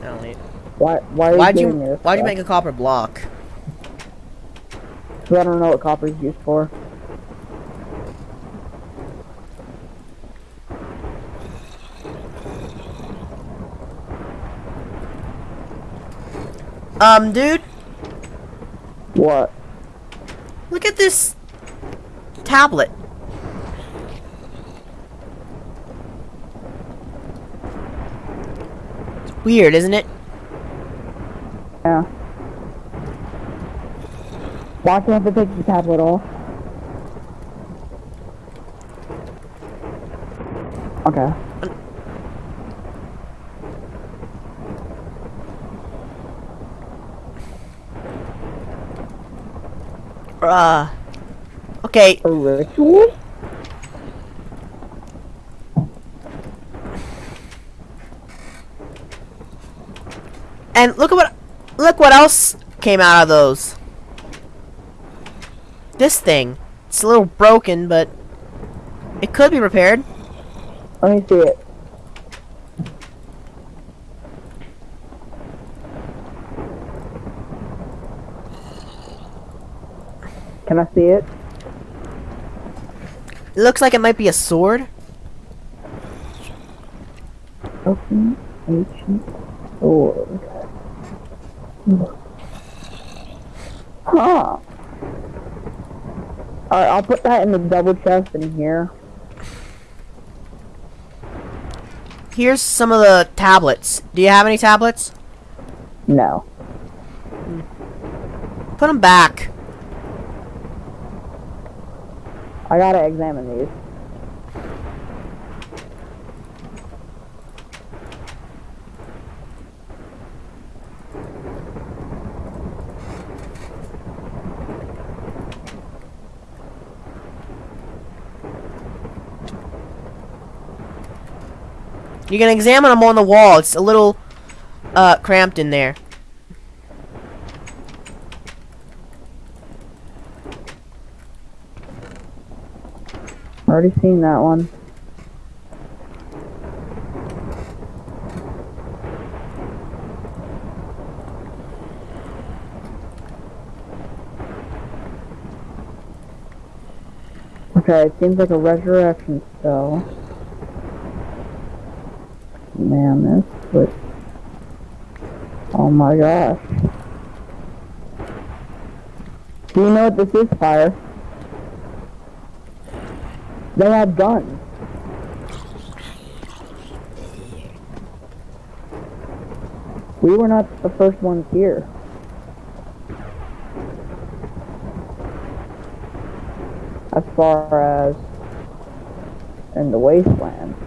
I don't need. Why? Why are you Why'd you giving me this? Why'd you make a copper block? 'Cause I don't know what copper is used for. Um, dude, What? look at this tablet. Weird, isn't it? Yeah. Why can't take the tablet off? Okay. Uh. Okay, A ritual? And look at what look what else came out of those. This thing. It's a little broken, but it could be repaired. Let me see it. Can I see it? It looks like it might be a sword. Open ancient sword. Huh. Alright, I'll put that in the double chest in here. Here's some of the tablets. Do you have any tablets? No. Put them back. I gotta examine these. You can examine them on the wall. It's a little uh, cramped in there. Already seen that one. Okay, it seems like a resurrection spell. Man, this was... Oh my gosh. Do you know what this is, Fire? They have guns. We were not the first ones here. As far as in the wasteland.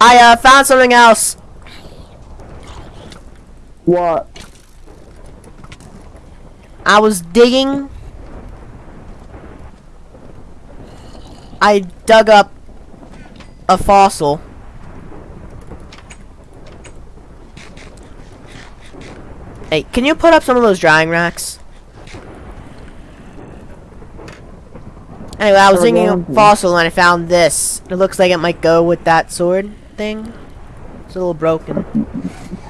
I uh, found something else. What? I was digging. I dug up a fossil. Hey, can you put up some of those drying racks? Anyway, I was digging a fossil and I found this. It looks like it might go with that sword thing. It's a little broken.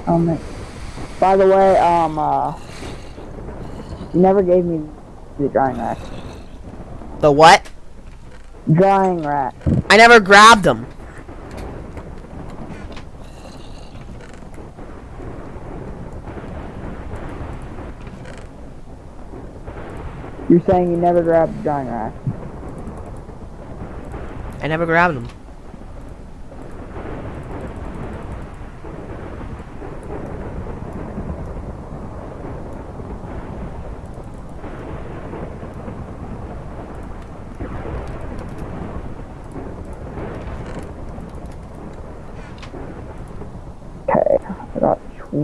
Um, by the way, um, uh, you never gave me the drying rack. The what? Drying rack. I never grabbed them. You're saying you never grabbed the drying rack. I never grabbed them.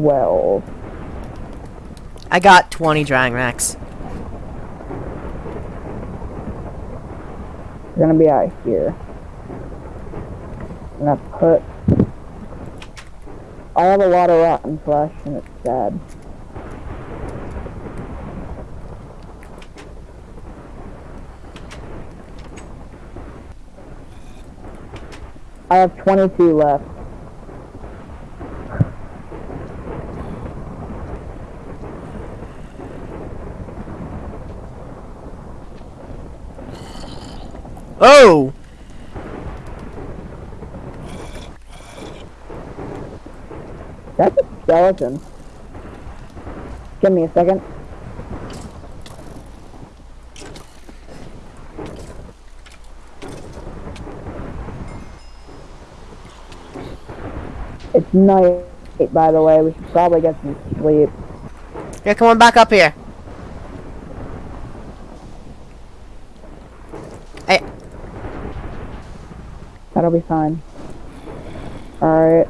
12. I got 20 drying racks. We're gonna be out here. And I put... I have a lot of rotten flesh and it's dead. I have 22 left. Oh! That's a skeleton. Give me a second. It's night, by the way. We should probably get some sleep. Here, come on back up here. That'll be fine. Alright.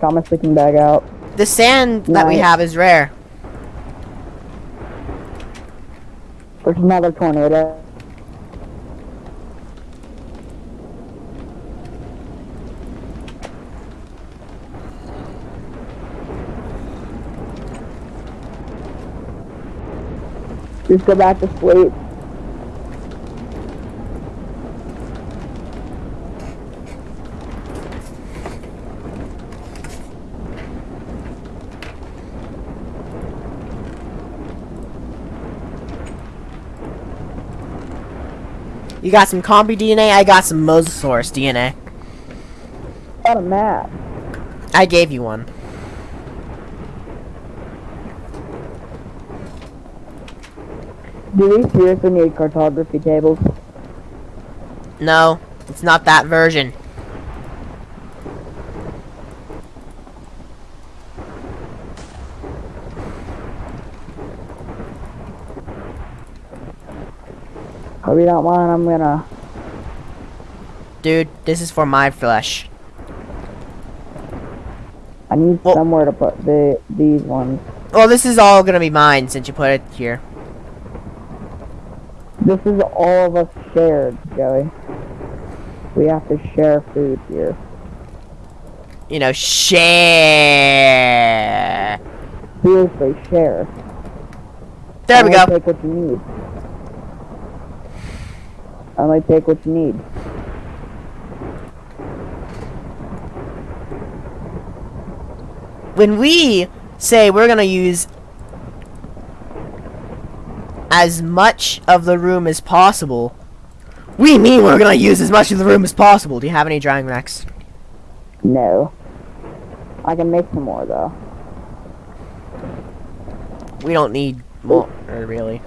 Got my sleeping bag out. the sand that we have is rare. There's another tornado. Just go back to sleep. You got some Compy DNA, I got some Mosasaurus DNA. Got a map. I gave you one. Do we seriously need cartography tables? No, it's not that version. Hope you don't mind, I'm gonna... Dude, this is for my flesh. I need Well- somewhere to put the these ones. Well, this is all gonna be mine since you put it here. This is all of us shared, Joey. We have to share food here. You know, share. Seriously, share. There we go. Take what you need. Only take what you need. When we say we're gonna use as much of the room as possible, we mean we're gonna use as much of the room as possible. Do you have any drying racks? No. I can make some more though. We don't need more, really.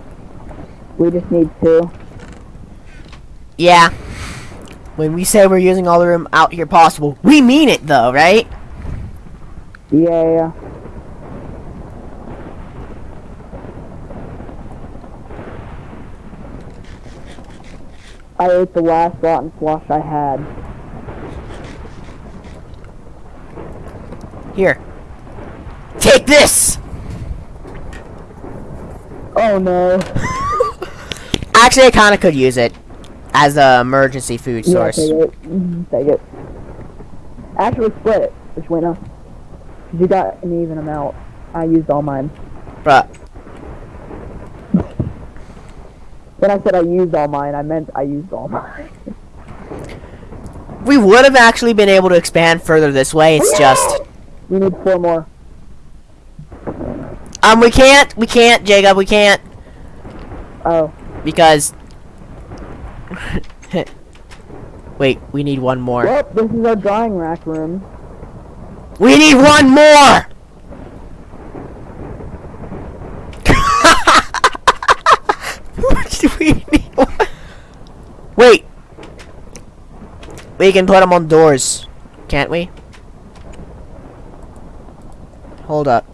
We just need two. Yeah. When we say we're using all the room out here possible, we mean it though, right? Yeah. I ate the last rotten flush I had. Here. Take this! Oh no. Actually, I kinda could use it as a emergency food Yeah, source. take it. Mhm, Take it. Actually split it. Which way now? 'Cause you got an even amount. I used all mine. But When I said I used all mine, I meant I used all mine. we would have actually been able to expand further this way. It's just We need four more. um we can't we can't Jacob we can't Oh. because wait we need one more. Well, this is our drying rack room. We need one more. We need one- Wait. We can put them on doors, can't we? Hold up.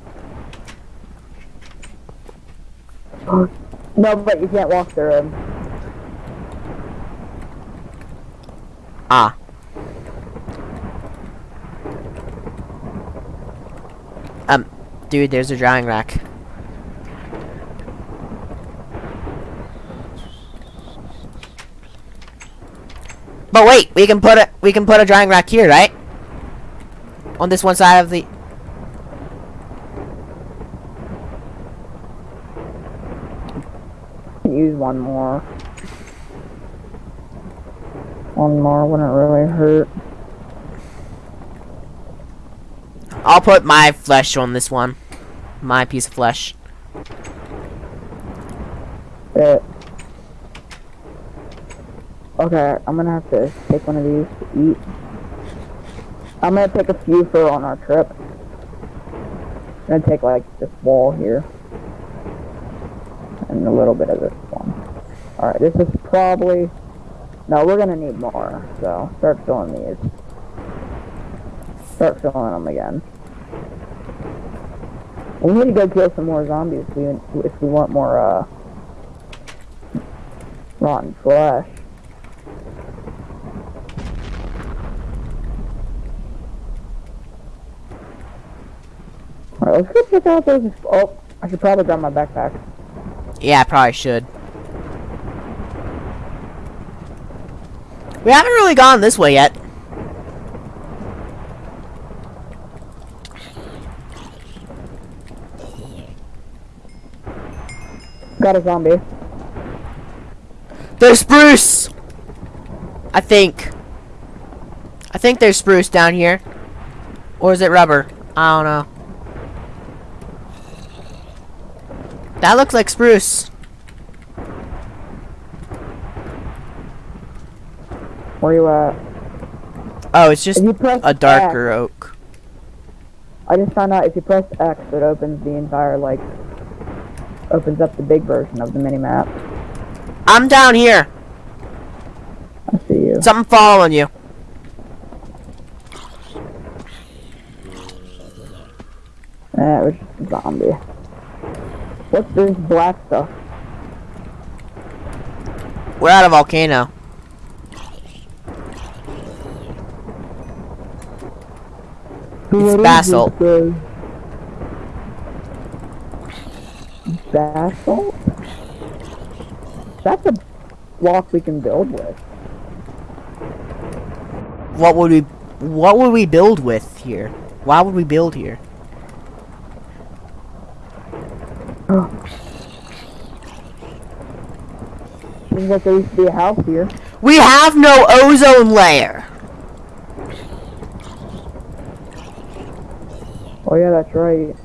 No, but you can't walk through them. Ah. Um, dude, there's a drying rack. But wait, we can put a we can put a drying rack here, right? On this one side of the Use one more. One more wouldn't really hurt. I'll put my flesh on this one. My piece of flesh. Bet. Okay, I'm gonna have to take one of these to eat. I'm gonna take a few for on our trip. I'm gonna take like this wall here. And a little bit of this one. Alright, this is probably no, we're gonna need more, so start filling these. Start filling them again. We need to go kill some more zombies if we, if we want more, uh... Rotten flesh. Alright, let's go check out those. Oh, I should probably grab my backpack. Yeah, I probably should. We haven't really gone this way yet. Got a zombie. There's spruce! I think. I think there's spruce down here. Or is it rubber? I don't know. That looks like spruce. Where you at? Oh, it's just a darker oak. I just found out if you press X, it opens the entire like, opens up the big version of the mini map. I'm down here. I see you. Something following you. Eh, that was just a zombie. What's this black stuff? We're at a volcano. It's basalt. Basalt? That's a block we can build with. What would we what would we build with here? Why would we build here? Seems like there used to be a house here. We have no ozone layer. Oh yeah, that's right.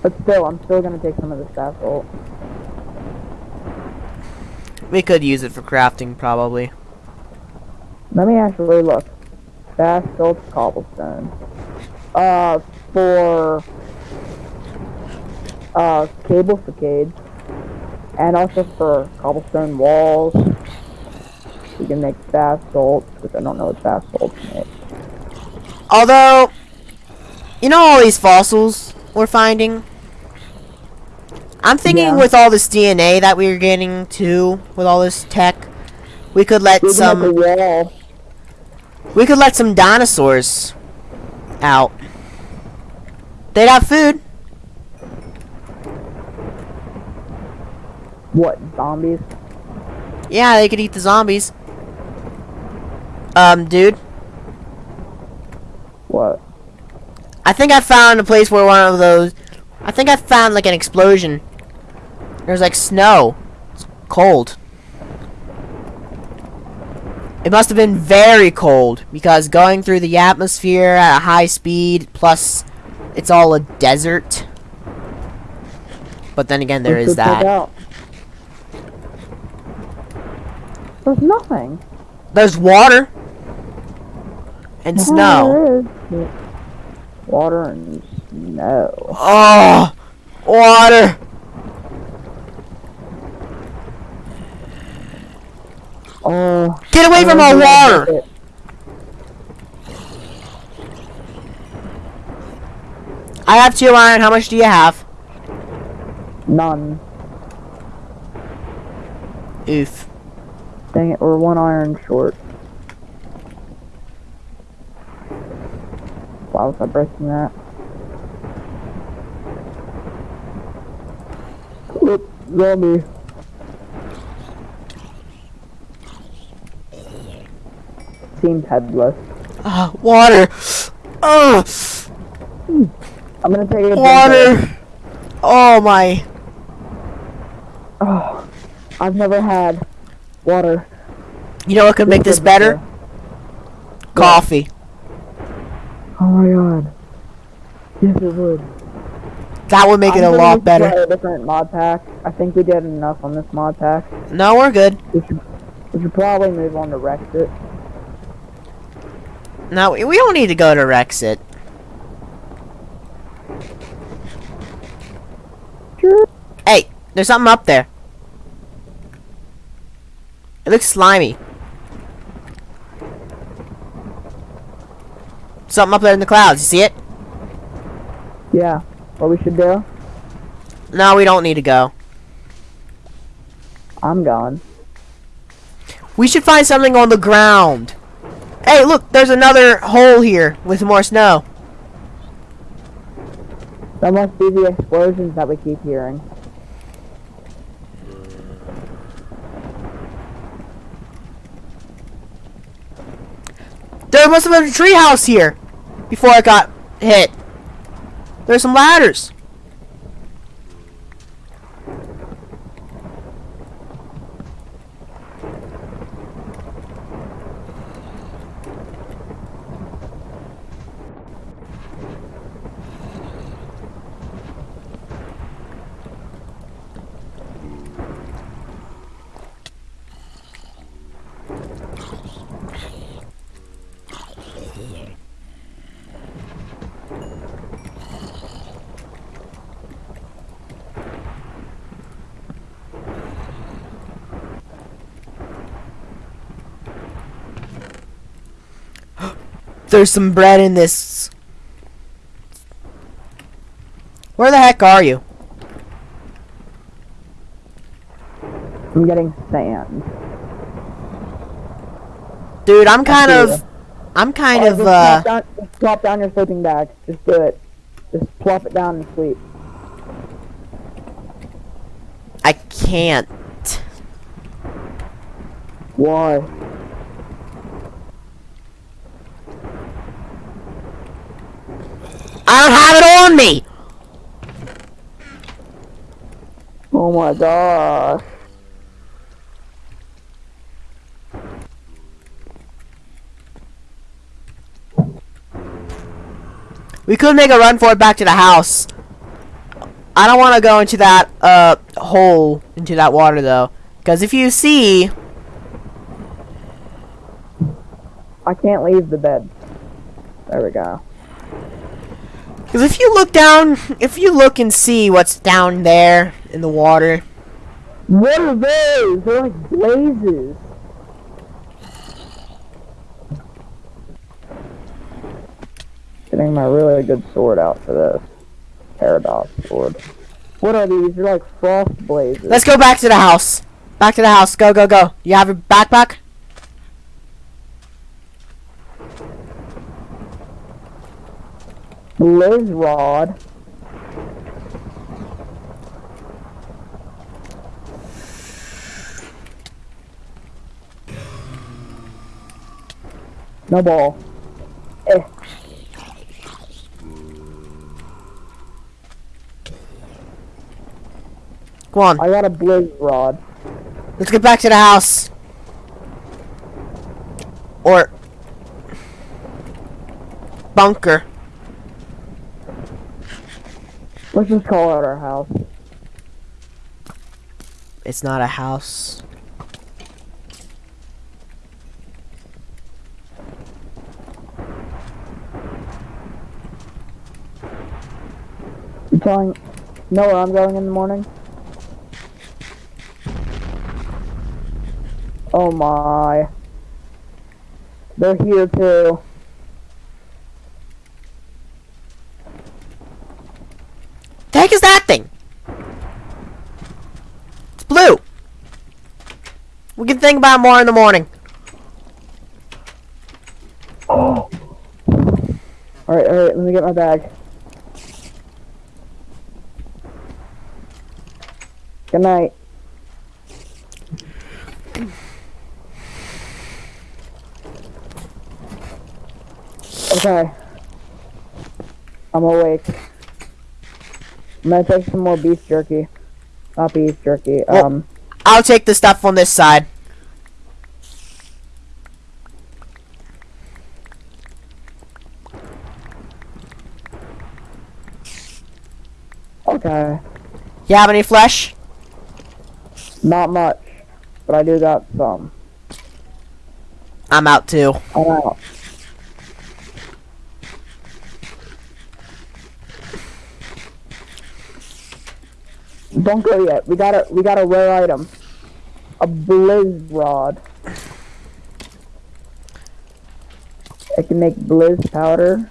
But still, I'm still gonna take some of this basalt. We could use it for crafting probably. Let me actually look. Basalt cobblestone. Uh, for uh cable facade, and also for cobblestone walls. We can make basalt, which I don't know what basalt makes. Although you know all these fossils we're finding? I'm thinking Yeah. with all this DNA that we're getting too, with all this tech, we could let We some wall. we could let some dinosaurs out. They'd have food. What zombies? Yeah, they could eat the zombies. Um, dude, What? I think I found a place where one of those. I think I found like an explosion. There's like snow. It's cold. It must have been very cold because going through the atmosphere at a high speed, plus it's all a desert. But then again, there Let's is that. There's nothing. There's water and snow. Water and snow. Oh, water. Oh. Get away from our water. I have two iron. How much do you have? None. Oof. Dang it, we're one iron short. Why was I breaking that? Oop, zombie. Seems headless. Ah, water. Oh, I'm gonna take a drink water. Oh my. Oh, I've never had water. You know what could make this better? coffee. Oh my god. Yes, it would. That would make it a I'm gonna lot better. try A different mod pack. I think we did enough on this mod pack. No, we're good. We should, we should probably move on to Rexit. No, we we don't need to go to Rexit. Sure. Hey, there's something up there. It looks slimy. Something up there in the clouds. You see it? Yeah. What we should do? No, we don't need to go. I'm gone. We should find something on the ground. Hey, look, there's another hole here with more snow. That must be the explosions that we keep hearing. There must have been a treehouse here before I got hit. There's some ladders. There's some bread in this. Where the heck are you? I'm getting sand. Dude, I'm kind of. I'm kind Oh, of just uh down, just plop down your sleeping bag. Just do it. Just plop it down and sleep. I can't. Why? I don't have it on me. Oh my gosh. We could make a run for it back to the house. I don't want to go into that uh hole into that water though, because if you see, I can't leave the bed. There we go. Because if you look down, if you look and see what's down there in the water, What are those? They're like blazes. Getting my really good sword out for this. Paradox sword. What are these? They're like frost blazes. let's go back to the house. Back to the house. Go, go, go. You have your backpack? Blaze rod. No ball. Eh. Go on. I got a blaze rod. Let's get back to the house. Or bunker. Let's just call it our house. It's not a house. You telling know where I'm going in the morning? Oh my. They're here too. The heck is that thing? It's blue. We can think about more in the morning. Oh. Alright, alright, let me get my bag. Good night. Okay. I'm awake. I'm gonna take some more beef jerky. Not beef jerky, Well- um, I'll take the stuff on this side. Okay. You have any flesh? Not much, but I do got some. I'm out too. I'm out. Don't go yet. We got a we got a rare item. A blizz rod. I can make blizz powder.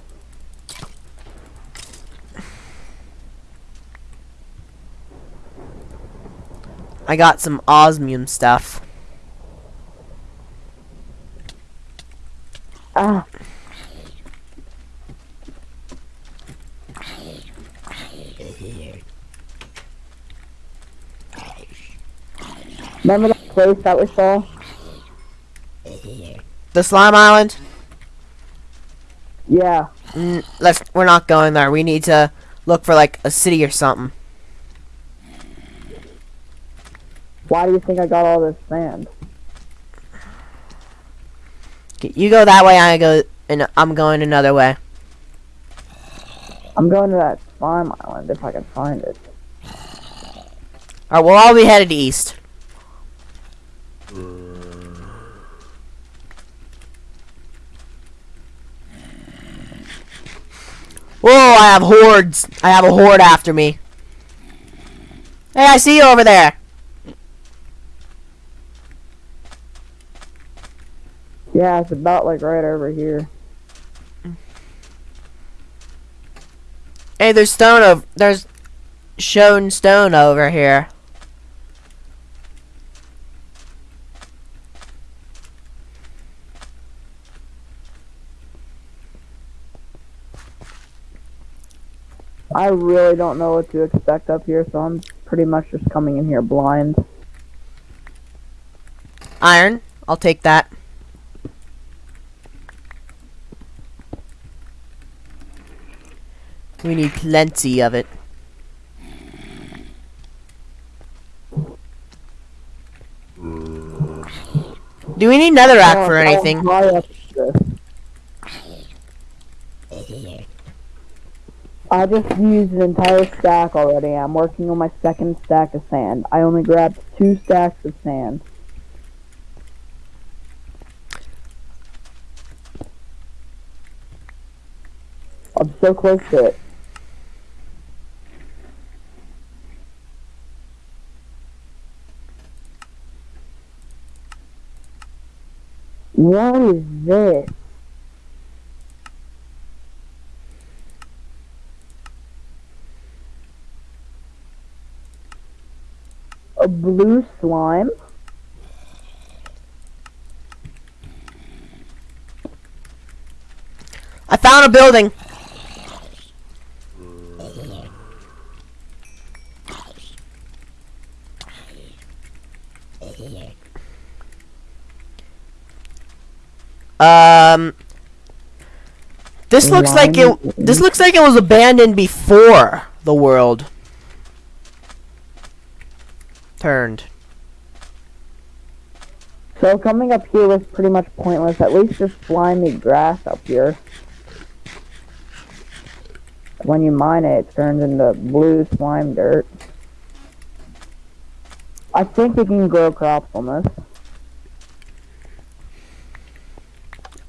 I got some osmium stuff. Ah. Remember that place that we saw? The slime island? Yeah. Mm, let's. We're not going there. We need to look for like a city or something. Why do you think I got all this sand? You go that way. I go. And I'm going another way. I'm going to that slime island if I can find it. All right. We'll all be headed east. Whoa! I have hordes. I have a horde after me. Hey, I see you over there. Yeah, it's about like right over here. Hey, there's stone of There's shown stone over here. I really don't know what to expect up here, so I'm pretty much just coming in here blind. Iron. I'll take that. We need plenty of it. Do we need netherrack Oh, for anything? I just used an entire stack already. I'm working on my second stack of sand. I only grabbed two stacks of sand. I'm so close to it. What is this? A blue slime? I found a building. Um, this looks like it. This looks like it was abandoned before the world turned. So coming up here was pretty much pointless. At least just slimy grass up here. When you mine it, it turns into blue slime dirt. I think we can grow crops on this.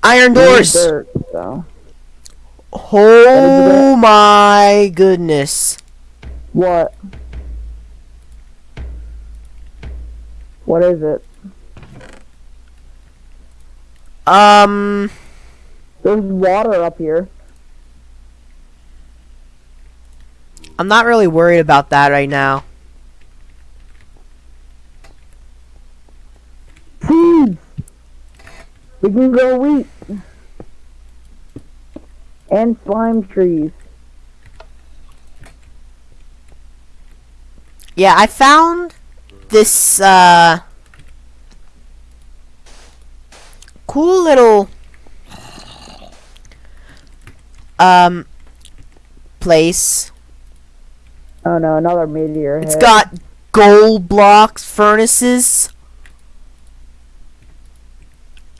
Iron doors. Dirt. Oh my goodness. What? What is it? Um, There's water up here. I'm not really worried about that right now. Seeds! We can grow wheat. And slime trees. Yeah, I found this uh cool little um place. Oh no, another meteor It's hit. got gold blocks, furnaces,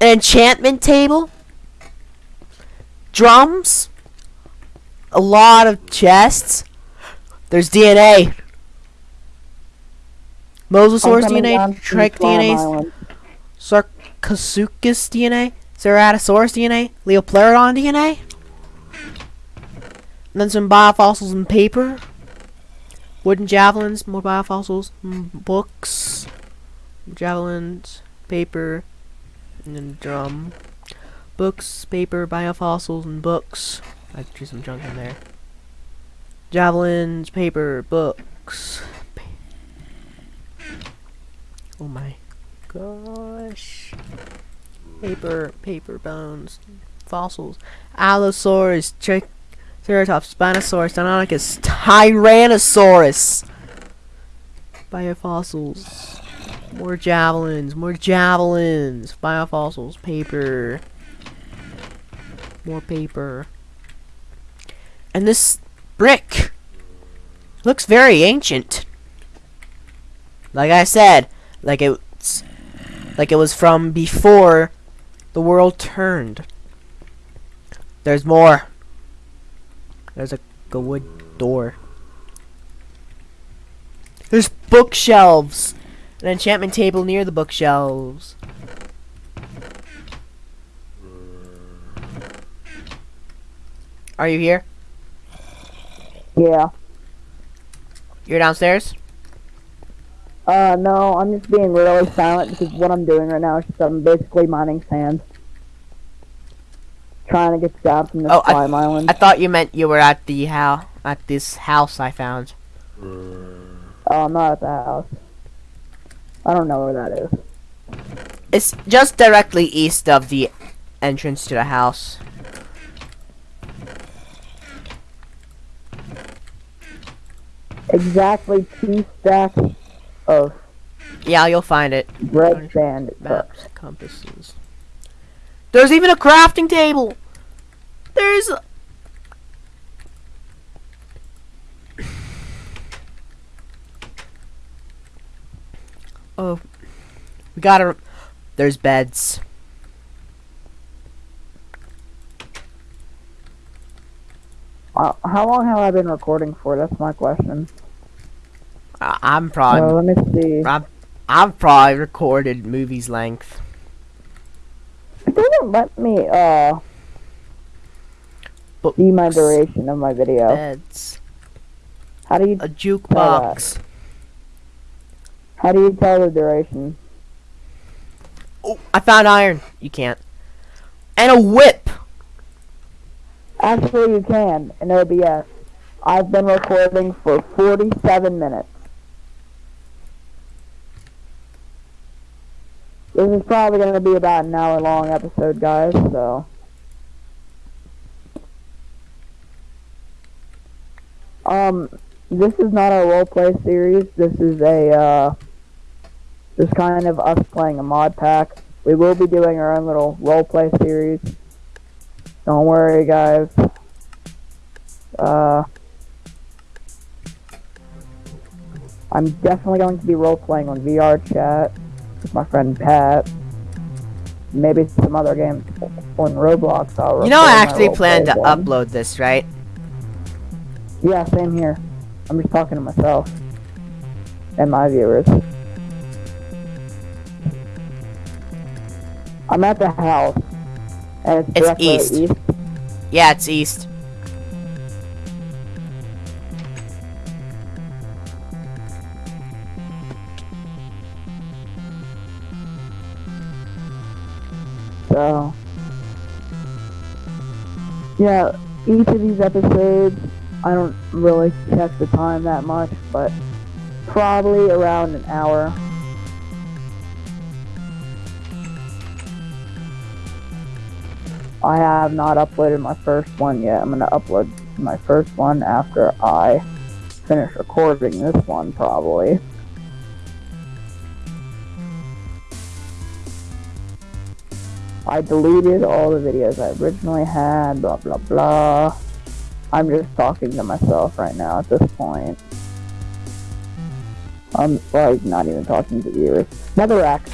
an enchantment table, drums, a lot of chests. There's DNA. Mosasaurus I'm coming down DNA, Trike DNA, Sarcosuchus DNA, Ceratosaurus DNA, Liopleurodon DNA. And then some biofossils and paper. Wooden javelins, more biofossils, books, javelins, paper, and drum. Books, paper, biofossils, and books. I threw some junk in there. Javelins, paper, books. Oh my gosh. Paper, paper bones, fossils. Allosaurus, Triceratops, Spinosaurus, Deinonychus, Tyrannosaurus. Biofossils. More javelins, more javelins. Biofossils, paper. More paper. And this brick looks very ancient. Like I said, like it's like it was from before the world turned. There's more. There's a, a wood door. There's bookshelves. An enchantment table near the bookshelves. Are you here? Yeah. You're downstairs? Uh, no, I'm just being really silent because what I'm doing right now is just I'm basically mining sand. Trying to get down from this Oh, I- island. I thought you meant you were at the house at this house I found. oh, I'm not at the house. I don't know where that is. It's just directly east of the entrance to the house. Exactly two stacks of Yeah, you'll find it. red sand. Maps, compasses. There's even a crafting table. There's. Oh, we gotta. There's beds. Uh, how long have I been recording for? That's my question. I I'm Uh, probably. let me see. I'm, I've probably recorded movies length. It doesn't let me uh But see my duration of my video. beds. How do you A jukebox. How do you tell the duration? Oh, I found iron. You can't. And a whip. Actually, you can in OBS. I've been recording for 47 minutes. This is probably going to be about an hour long episode, guys, so. Um, this is not a roleplay series. This is a, uh, this kind of us playing a mod pack. We will be doing our own little roleplay series. Don't worry, guys. Uh, I'm definitely going to be role playing on VR chat with my friend Pat. Maybe some other games on Roblox. I'll You know, I actually plan to one. upload this, right? Yeah, same here. I'm just talking to myself and my viewers. I'm at the house, and it's, It's east. east. Yeah, it's east. So, yeah, each of these episodes, I don't really check the time that much, but probably around an hour. I have not uploaded my first one yet. I'm gonna upload my first one after I finish recording this one, probably. I deleted all the videos I originally had, blah blah blah. I'm just talking to myself right now at this point. I'm like not even talking to viewers. Netherrack.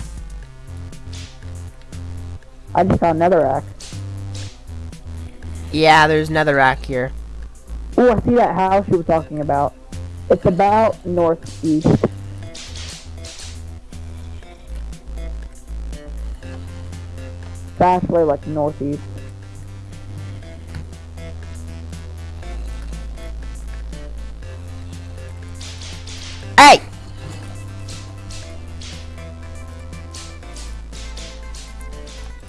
I just found Netherrack. Yeah, there's netherrack here. Oh, I see that house you were talking about. It's about northeast. Actually like northeast. Hey!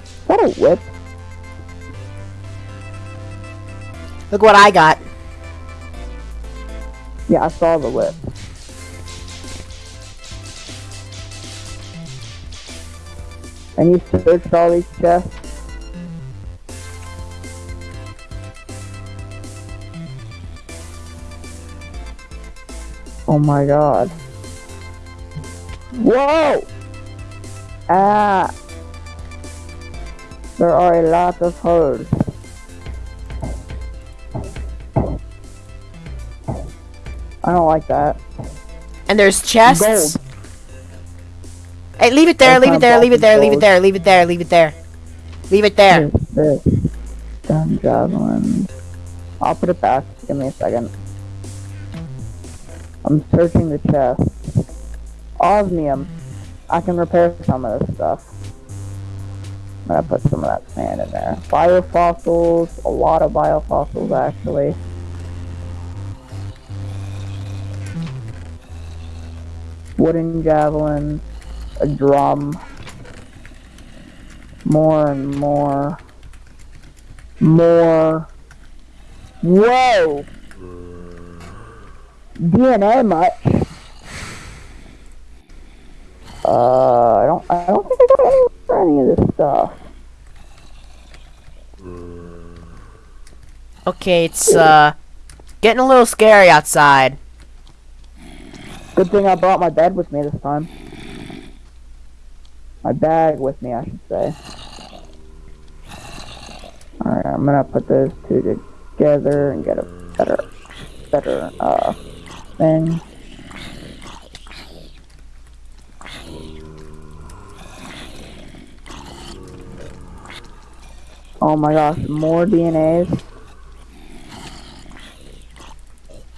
Is that a whip? Look what I got. Yeah, I saw the whip. And you searched all these chests? Oh my god. Whoa! Ah! There are a lot of holes. I don't like that. And there's chests. Gold. Hey, leave it there, leave it there, leave it there, leave it there, leave it there, leave it there. Leave it there. Gun javelin. I'll put it back. Give me a second. I'm searching the chest. Osmium. I can repair some of this stuff. I'm gonna put some of that sand in there. Biofossils. A lot of biofossils, actually. Wooden javelin. A drum. More and more. More. Whoa! DNA much? Uh, I don't. I don't think I got any any of this stuff. Okay, it's uh getting a little scary outside. Good thing I brought my bed with me this time. My bag with me, I should say. Alright, I'm gonna put those two together and get a better, better, uh, thing. Oh my gosh, more DNAs.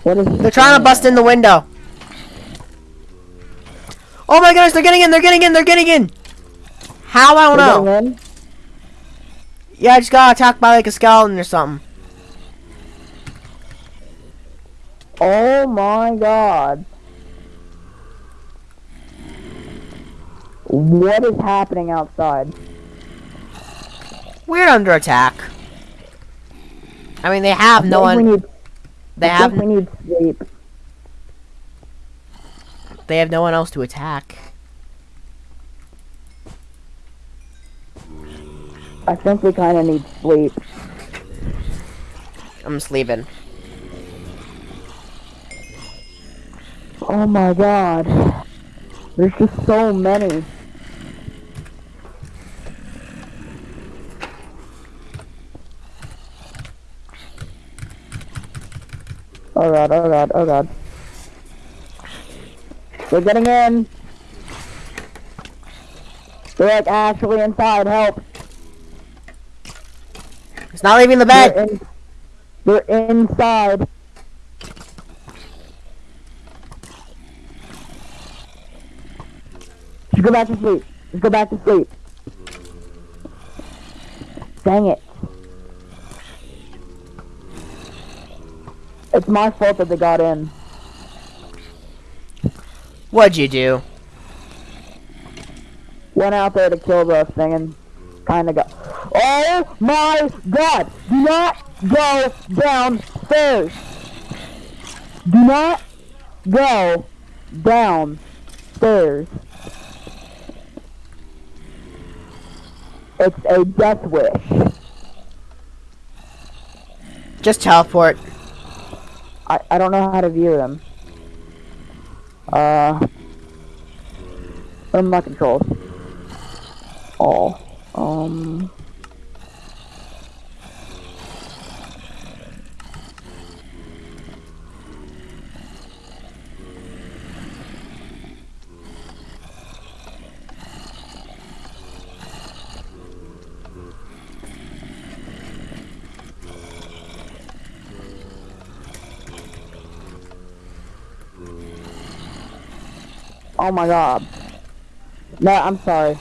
What is They're trying to bust in the window. Oh my gosh, they're getting in, they're getting in, they're getting in. How? I don't They're know. Yeah, I just got attacked by like a skeleton or something. Oh my god. What is happening outside? We're under attack. I mean, they have no I think one. We need, They I have. we need sleep. They have no one else to attack. I think we kind of need sleep. I'm sleeping. Oh my god. There's just so many. Oh god, oh god, oh god. We're getting in. They're like actually inside, help. It's not leaving the bed. They're, in, they're inside. Just go back to sleep. Just go back to sleep. Dang it. It's my fault that they got in. What'd you do? Went out there to kill the thing and kind of got. Oh my god! Do not go downstairs! Do not go downstairs. It's a death wish. Just teleport. I, I don't know how to view them. Uh, are my controls? All. Um. Oh my god. No, I'm sorry.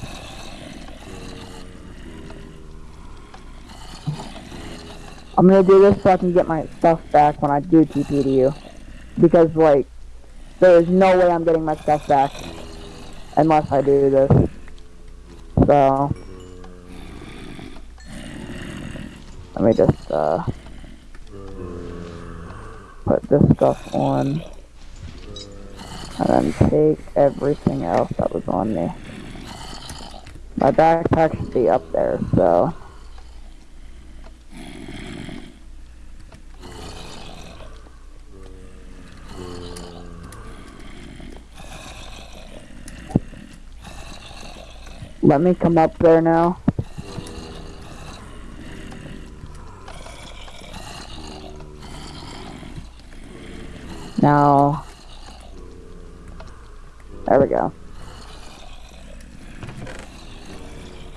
I'm gonna do this so I can get my stuff back when I do TP to you. Because, like, there is no way I'm getting my stuff back unless I do this. So, let me just, uh, put this stuff on and then take everything else that was on me. My backpack should be up there, so. Let me come up there now there we go.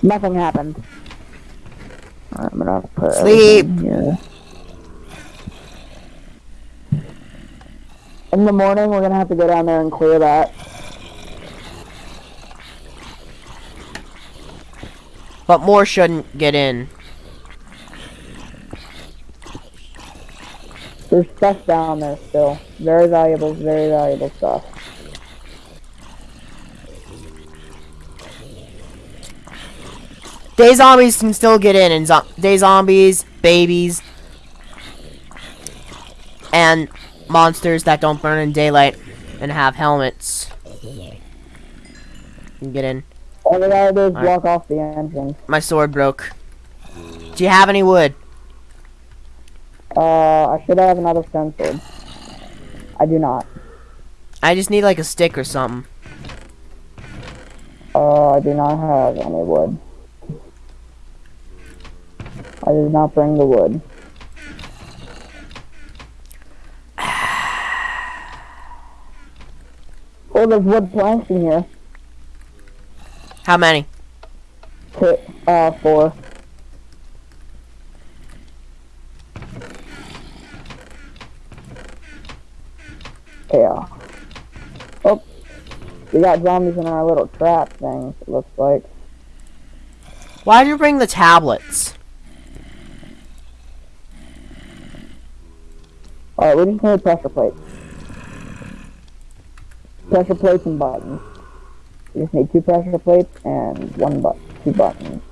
Nothing happened. Alright, I'm gonna put Sleep. here. In the morning, we're gonna have to go down there and clear that. But more shouldn't get in. There's stuff down there still. Very valuable, very valuable stuff. Day zombies can still get in, and zo day zombies, babies, and monsters that don't burn in daylight and have helmets can get in. All we gotta do is Alright. block off the engine. My sword broke. Do you have any wood? Uh, I should have another stone sword. I do not. I just need like a stick or something. Uh, I do not have any wood. I did not bring the wood. Oh, there's wood planks in here. How many? Two, uh, four. Yeah. Oh, we got zombies in our little trap thing. It looks like. Why did you bring the tablets? All right, we just need pressure plates. Pressure plates and buttons. We just need two pressure plates and one but two buttons.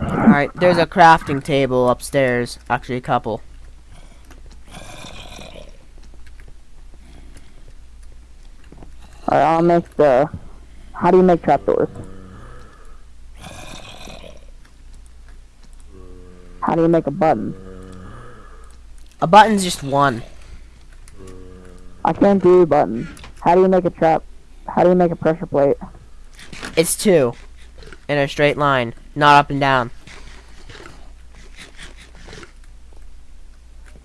Alright, there's a crafting table upstairs. Actually, a couple. All right, I'll make the. How do you make trapdoors? How do you make a button? A button's just one. I can't do a button. How do you make a trap? How do you make a pressure plate? It's two. In a straight line, not up and down.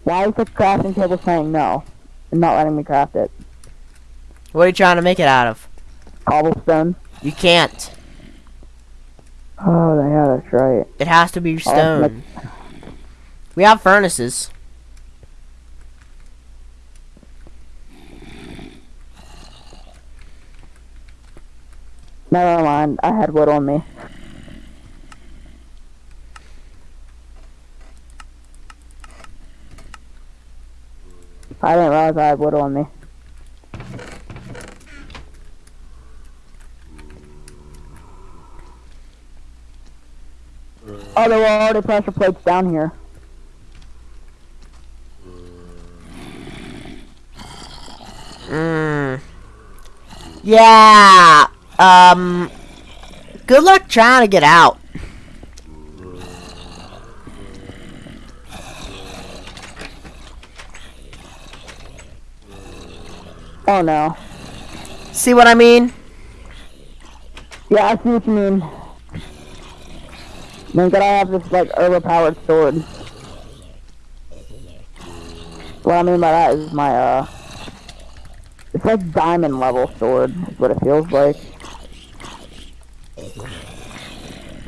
Why is the crafting table saying no and not letting me craft it? What are you trying to make it out of? Cobblestone. You can't. Oh, yeah, that's right. It has to be stone. We have furnaces. Never mind. I had wood on me. I didn't realize I had wood on me. Oh, there were already pressure plates down here. Yeah. Um. Good luck trying to get out. Oh no. See what I mean? Yeah, I see what you mean. Then could I have this like overpowered sword? What I mean by that is my uh it's like diamond level sword is what it feels like.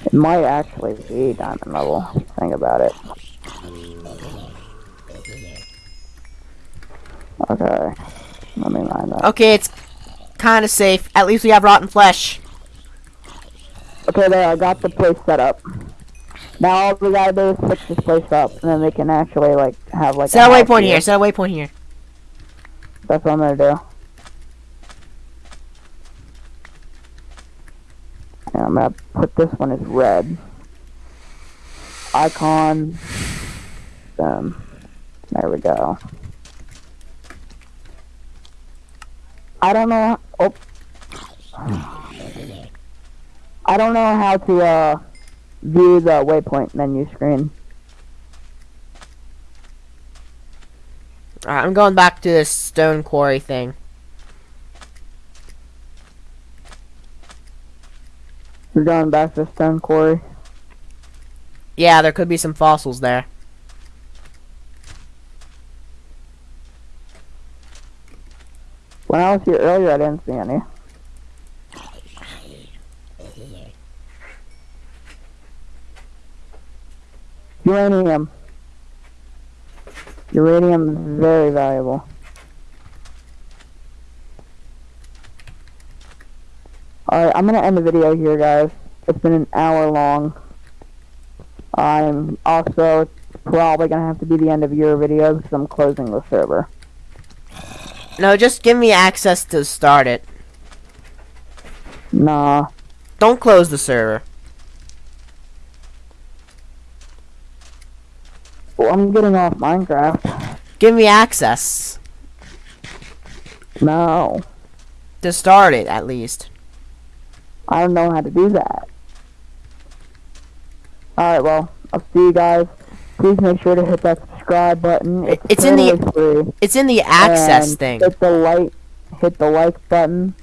It might actually be diamond level. Think about it. Okay. Let me line that. Okay, it's kind of safe. At least we have rotten flesh. Okay, there, I got the place set up. Now all we gotta do is fix this place up, and then they can actually, like, have, like, Set a waypoint here. Set a waypoint here. That's what I'm gonna do. And I'm gonna put this one as red. Icon. Um, there we go. I don't know. Oh. I don't know how to uh, view the waypoint menu screen. Alright, I'm going back to this stone quarry thing. We're going back to Stone Quarry. Yeah, there could be some fossils there. When I was here earlier, I didn't see any. Uranium. Uranium is very valuable. Alright, I'm gonna end the video here, guys. It's been an hour long. I'm also probably gonna have to be the end of your video because I'm closing the server. No, just give me access to start it. Nah. Don't close the server. Well, I'm getting off Minecraft. Give me access No. to start it, at least. I don't know how to do that. Alright, well, I'll see you guys. Please make sure to hit that subscribe button. It's, It's in the- free. It's in the access And thing. Hit the like, hit the like button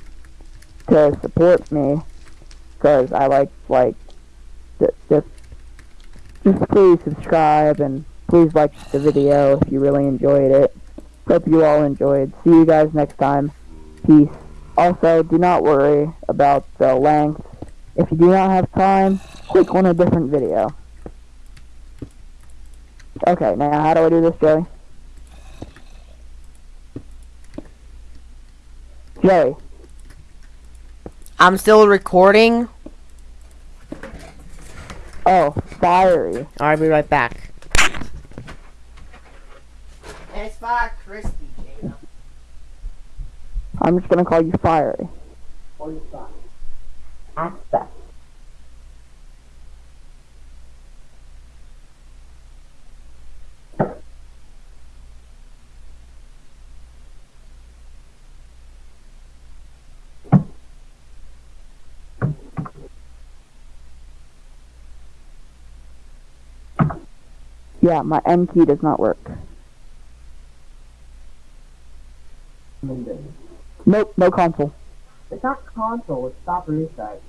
to support me, because I like like ju- just just please subscribe and please like the video if you really enjoyed it. Hope you all enjoyed. See you guys next time. Peace. Also, do not worry about the length. If you do not have time, click on a different video. Okay, now how do I do this, Joey? Joey, I'm still recording. oh, fiery. I'll be right back. It's fire crispy, Jacob. I'm just gonna call you fiery. Aspect. Yeah, my M key does not work. Nope, no console. It's not console, it's stop and reset.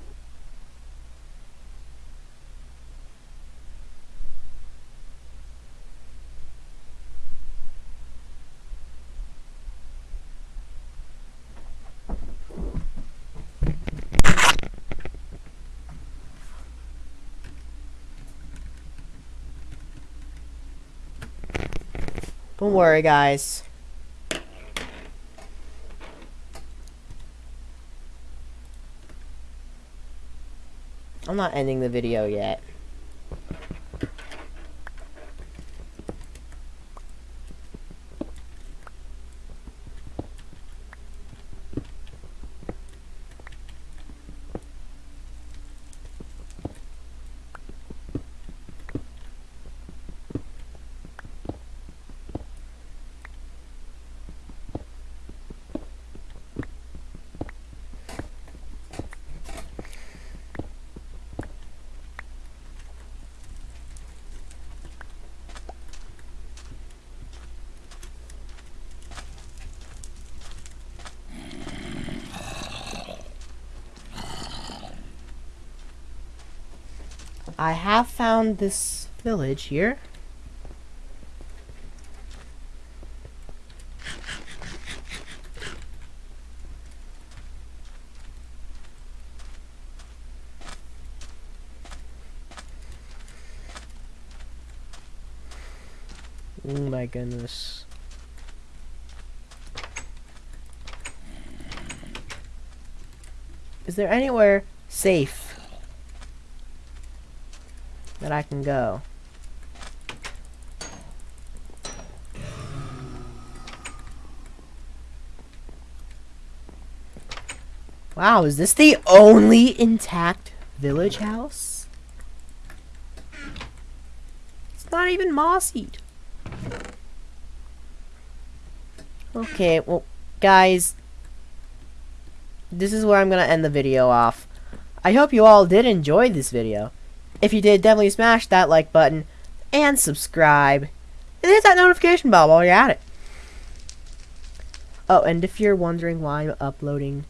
Don't worry, guys. I'm not ending the video yet. I have found this village here. Oh my goodness. Is there anywhere safe that I can go? Wow, is this the only intact village house? It's not even mossied. Okay, well, guys, this is where I'm going to end the video off. I hope you all did enjoy this video. If you did, definitely smash that like button and subscribe. And hit that notification bell while you're at it. Oh, and if you're wondering why I'm uploading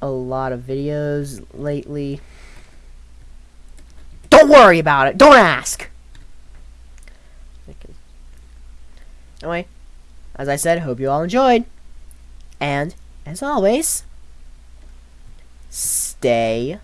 a lot of videos lately, don't worry about it. Don't ask. Anyway, as I said, hope you all enjoyed. And, as always, stay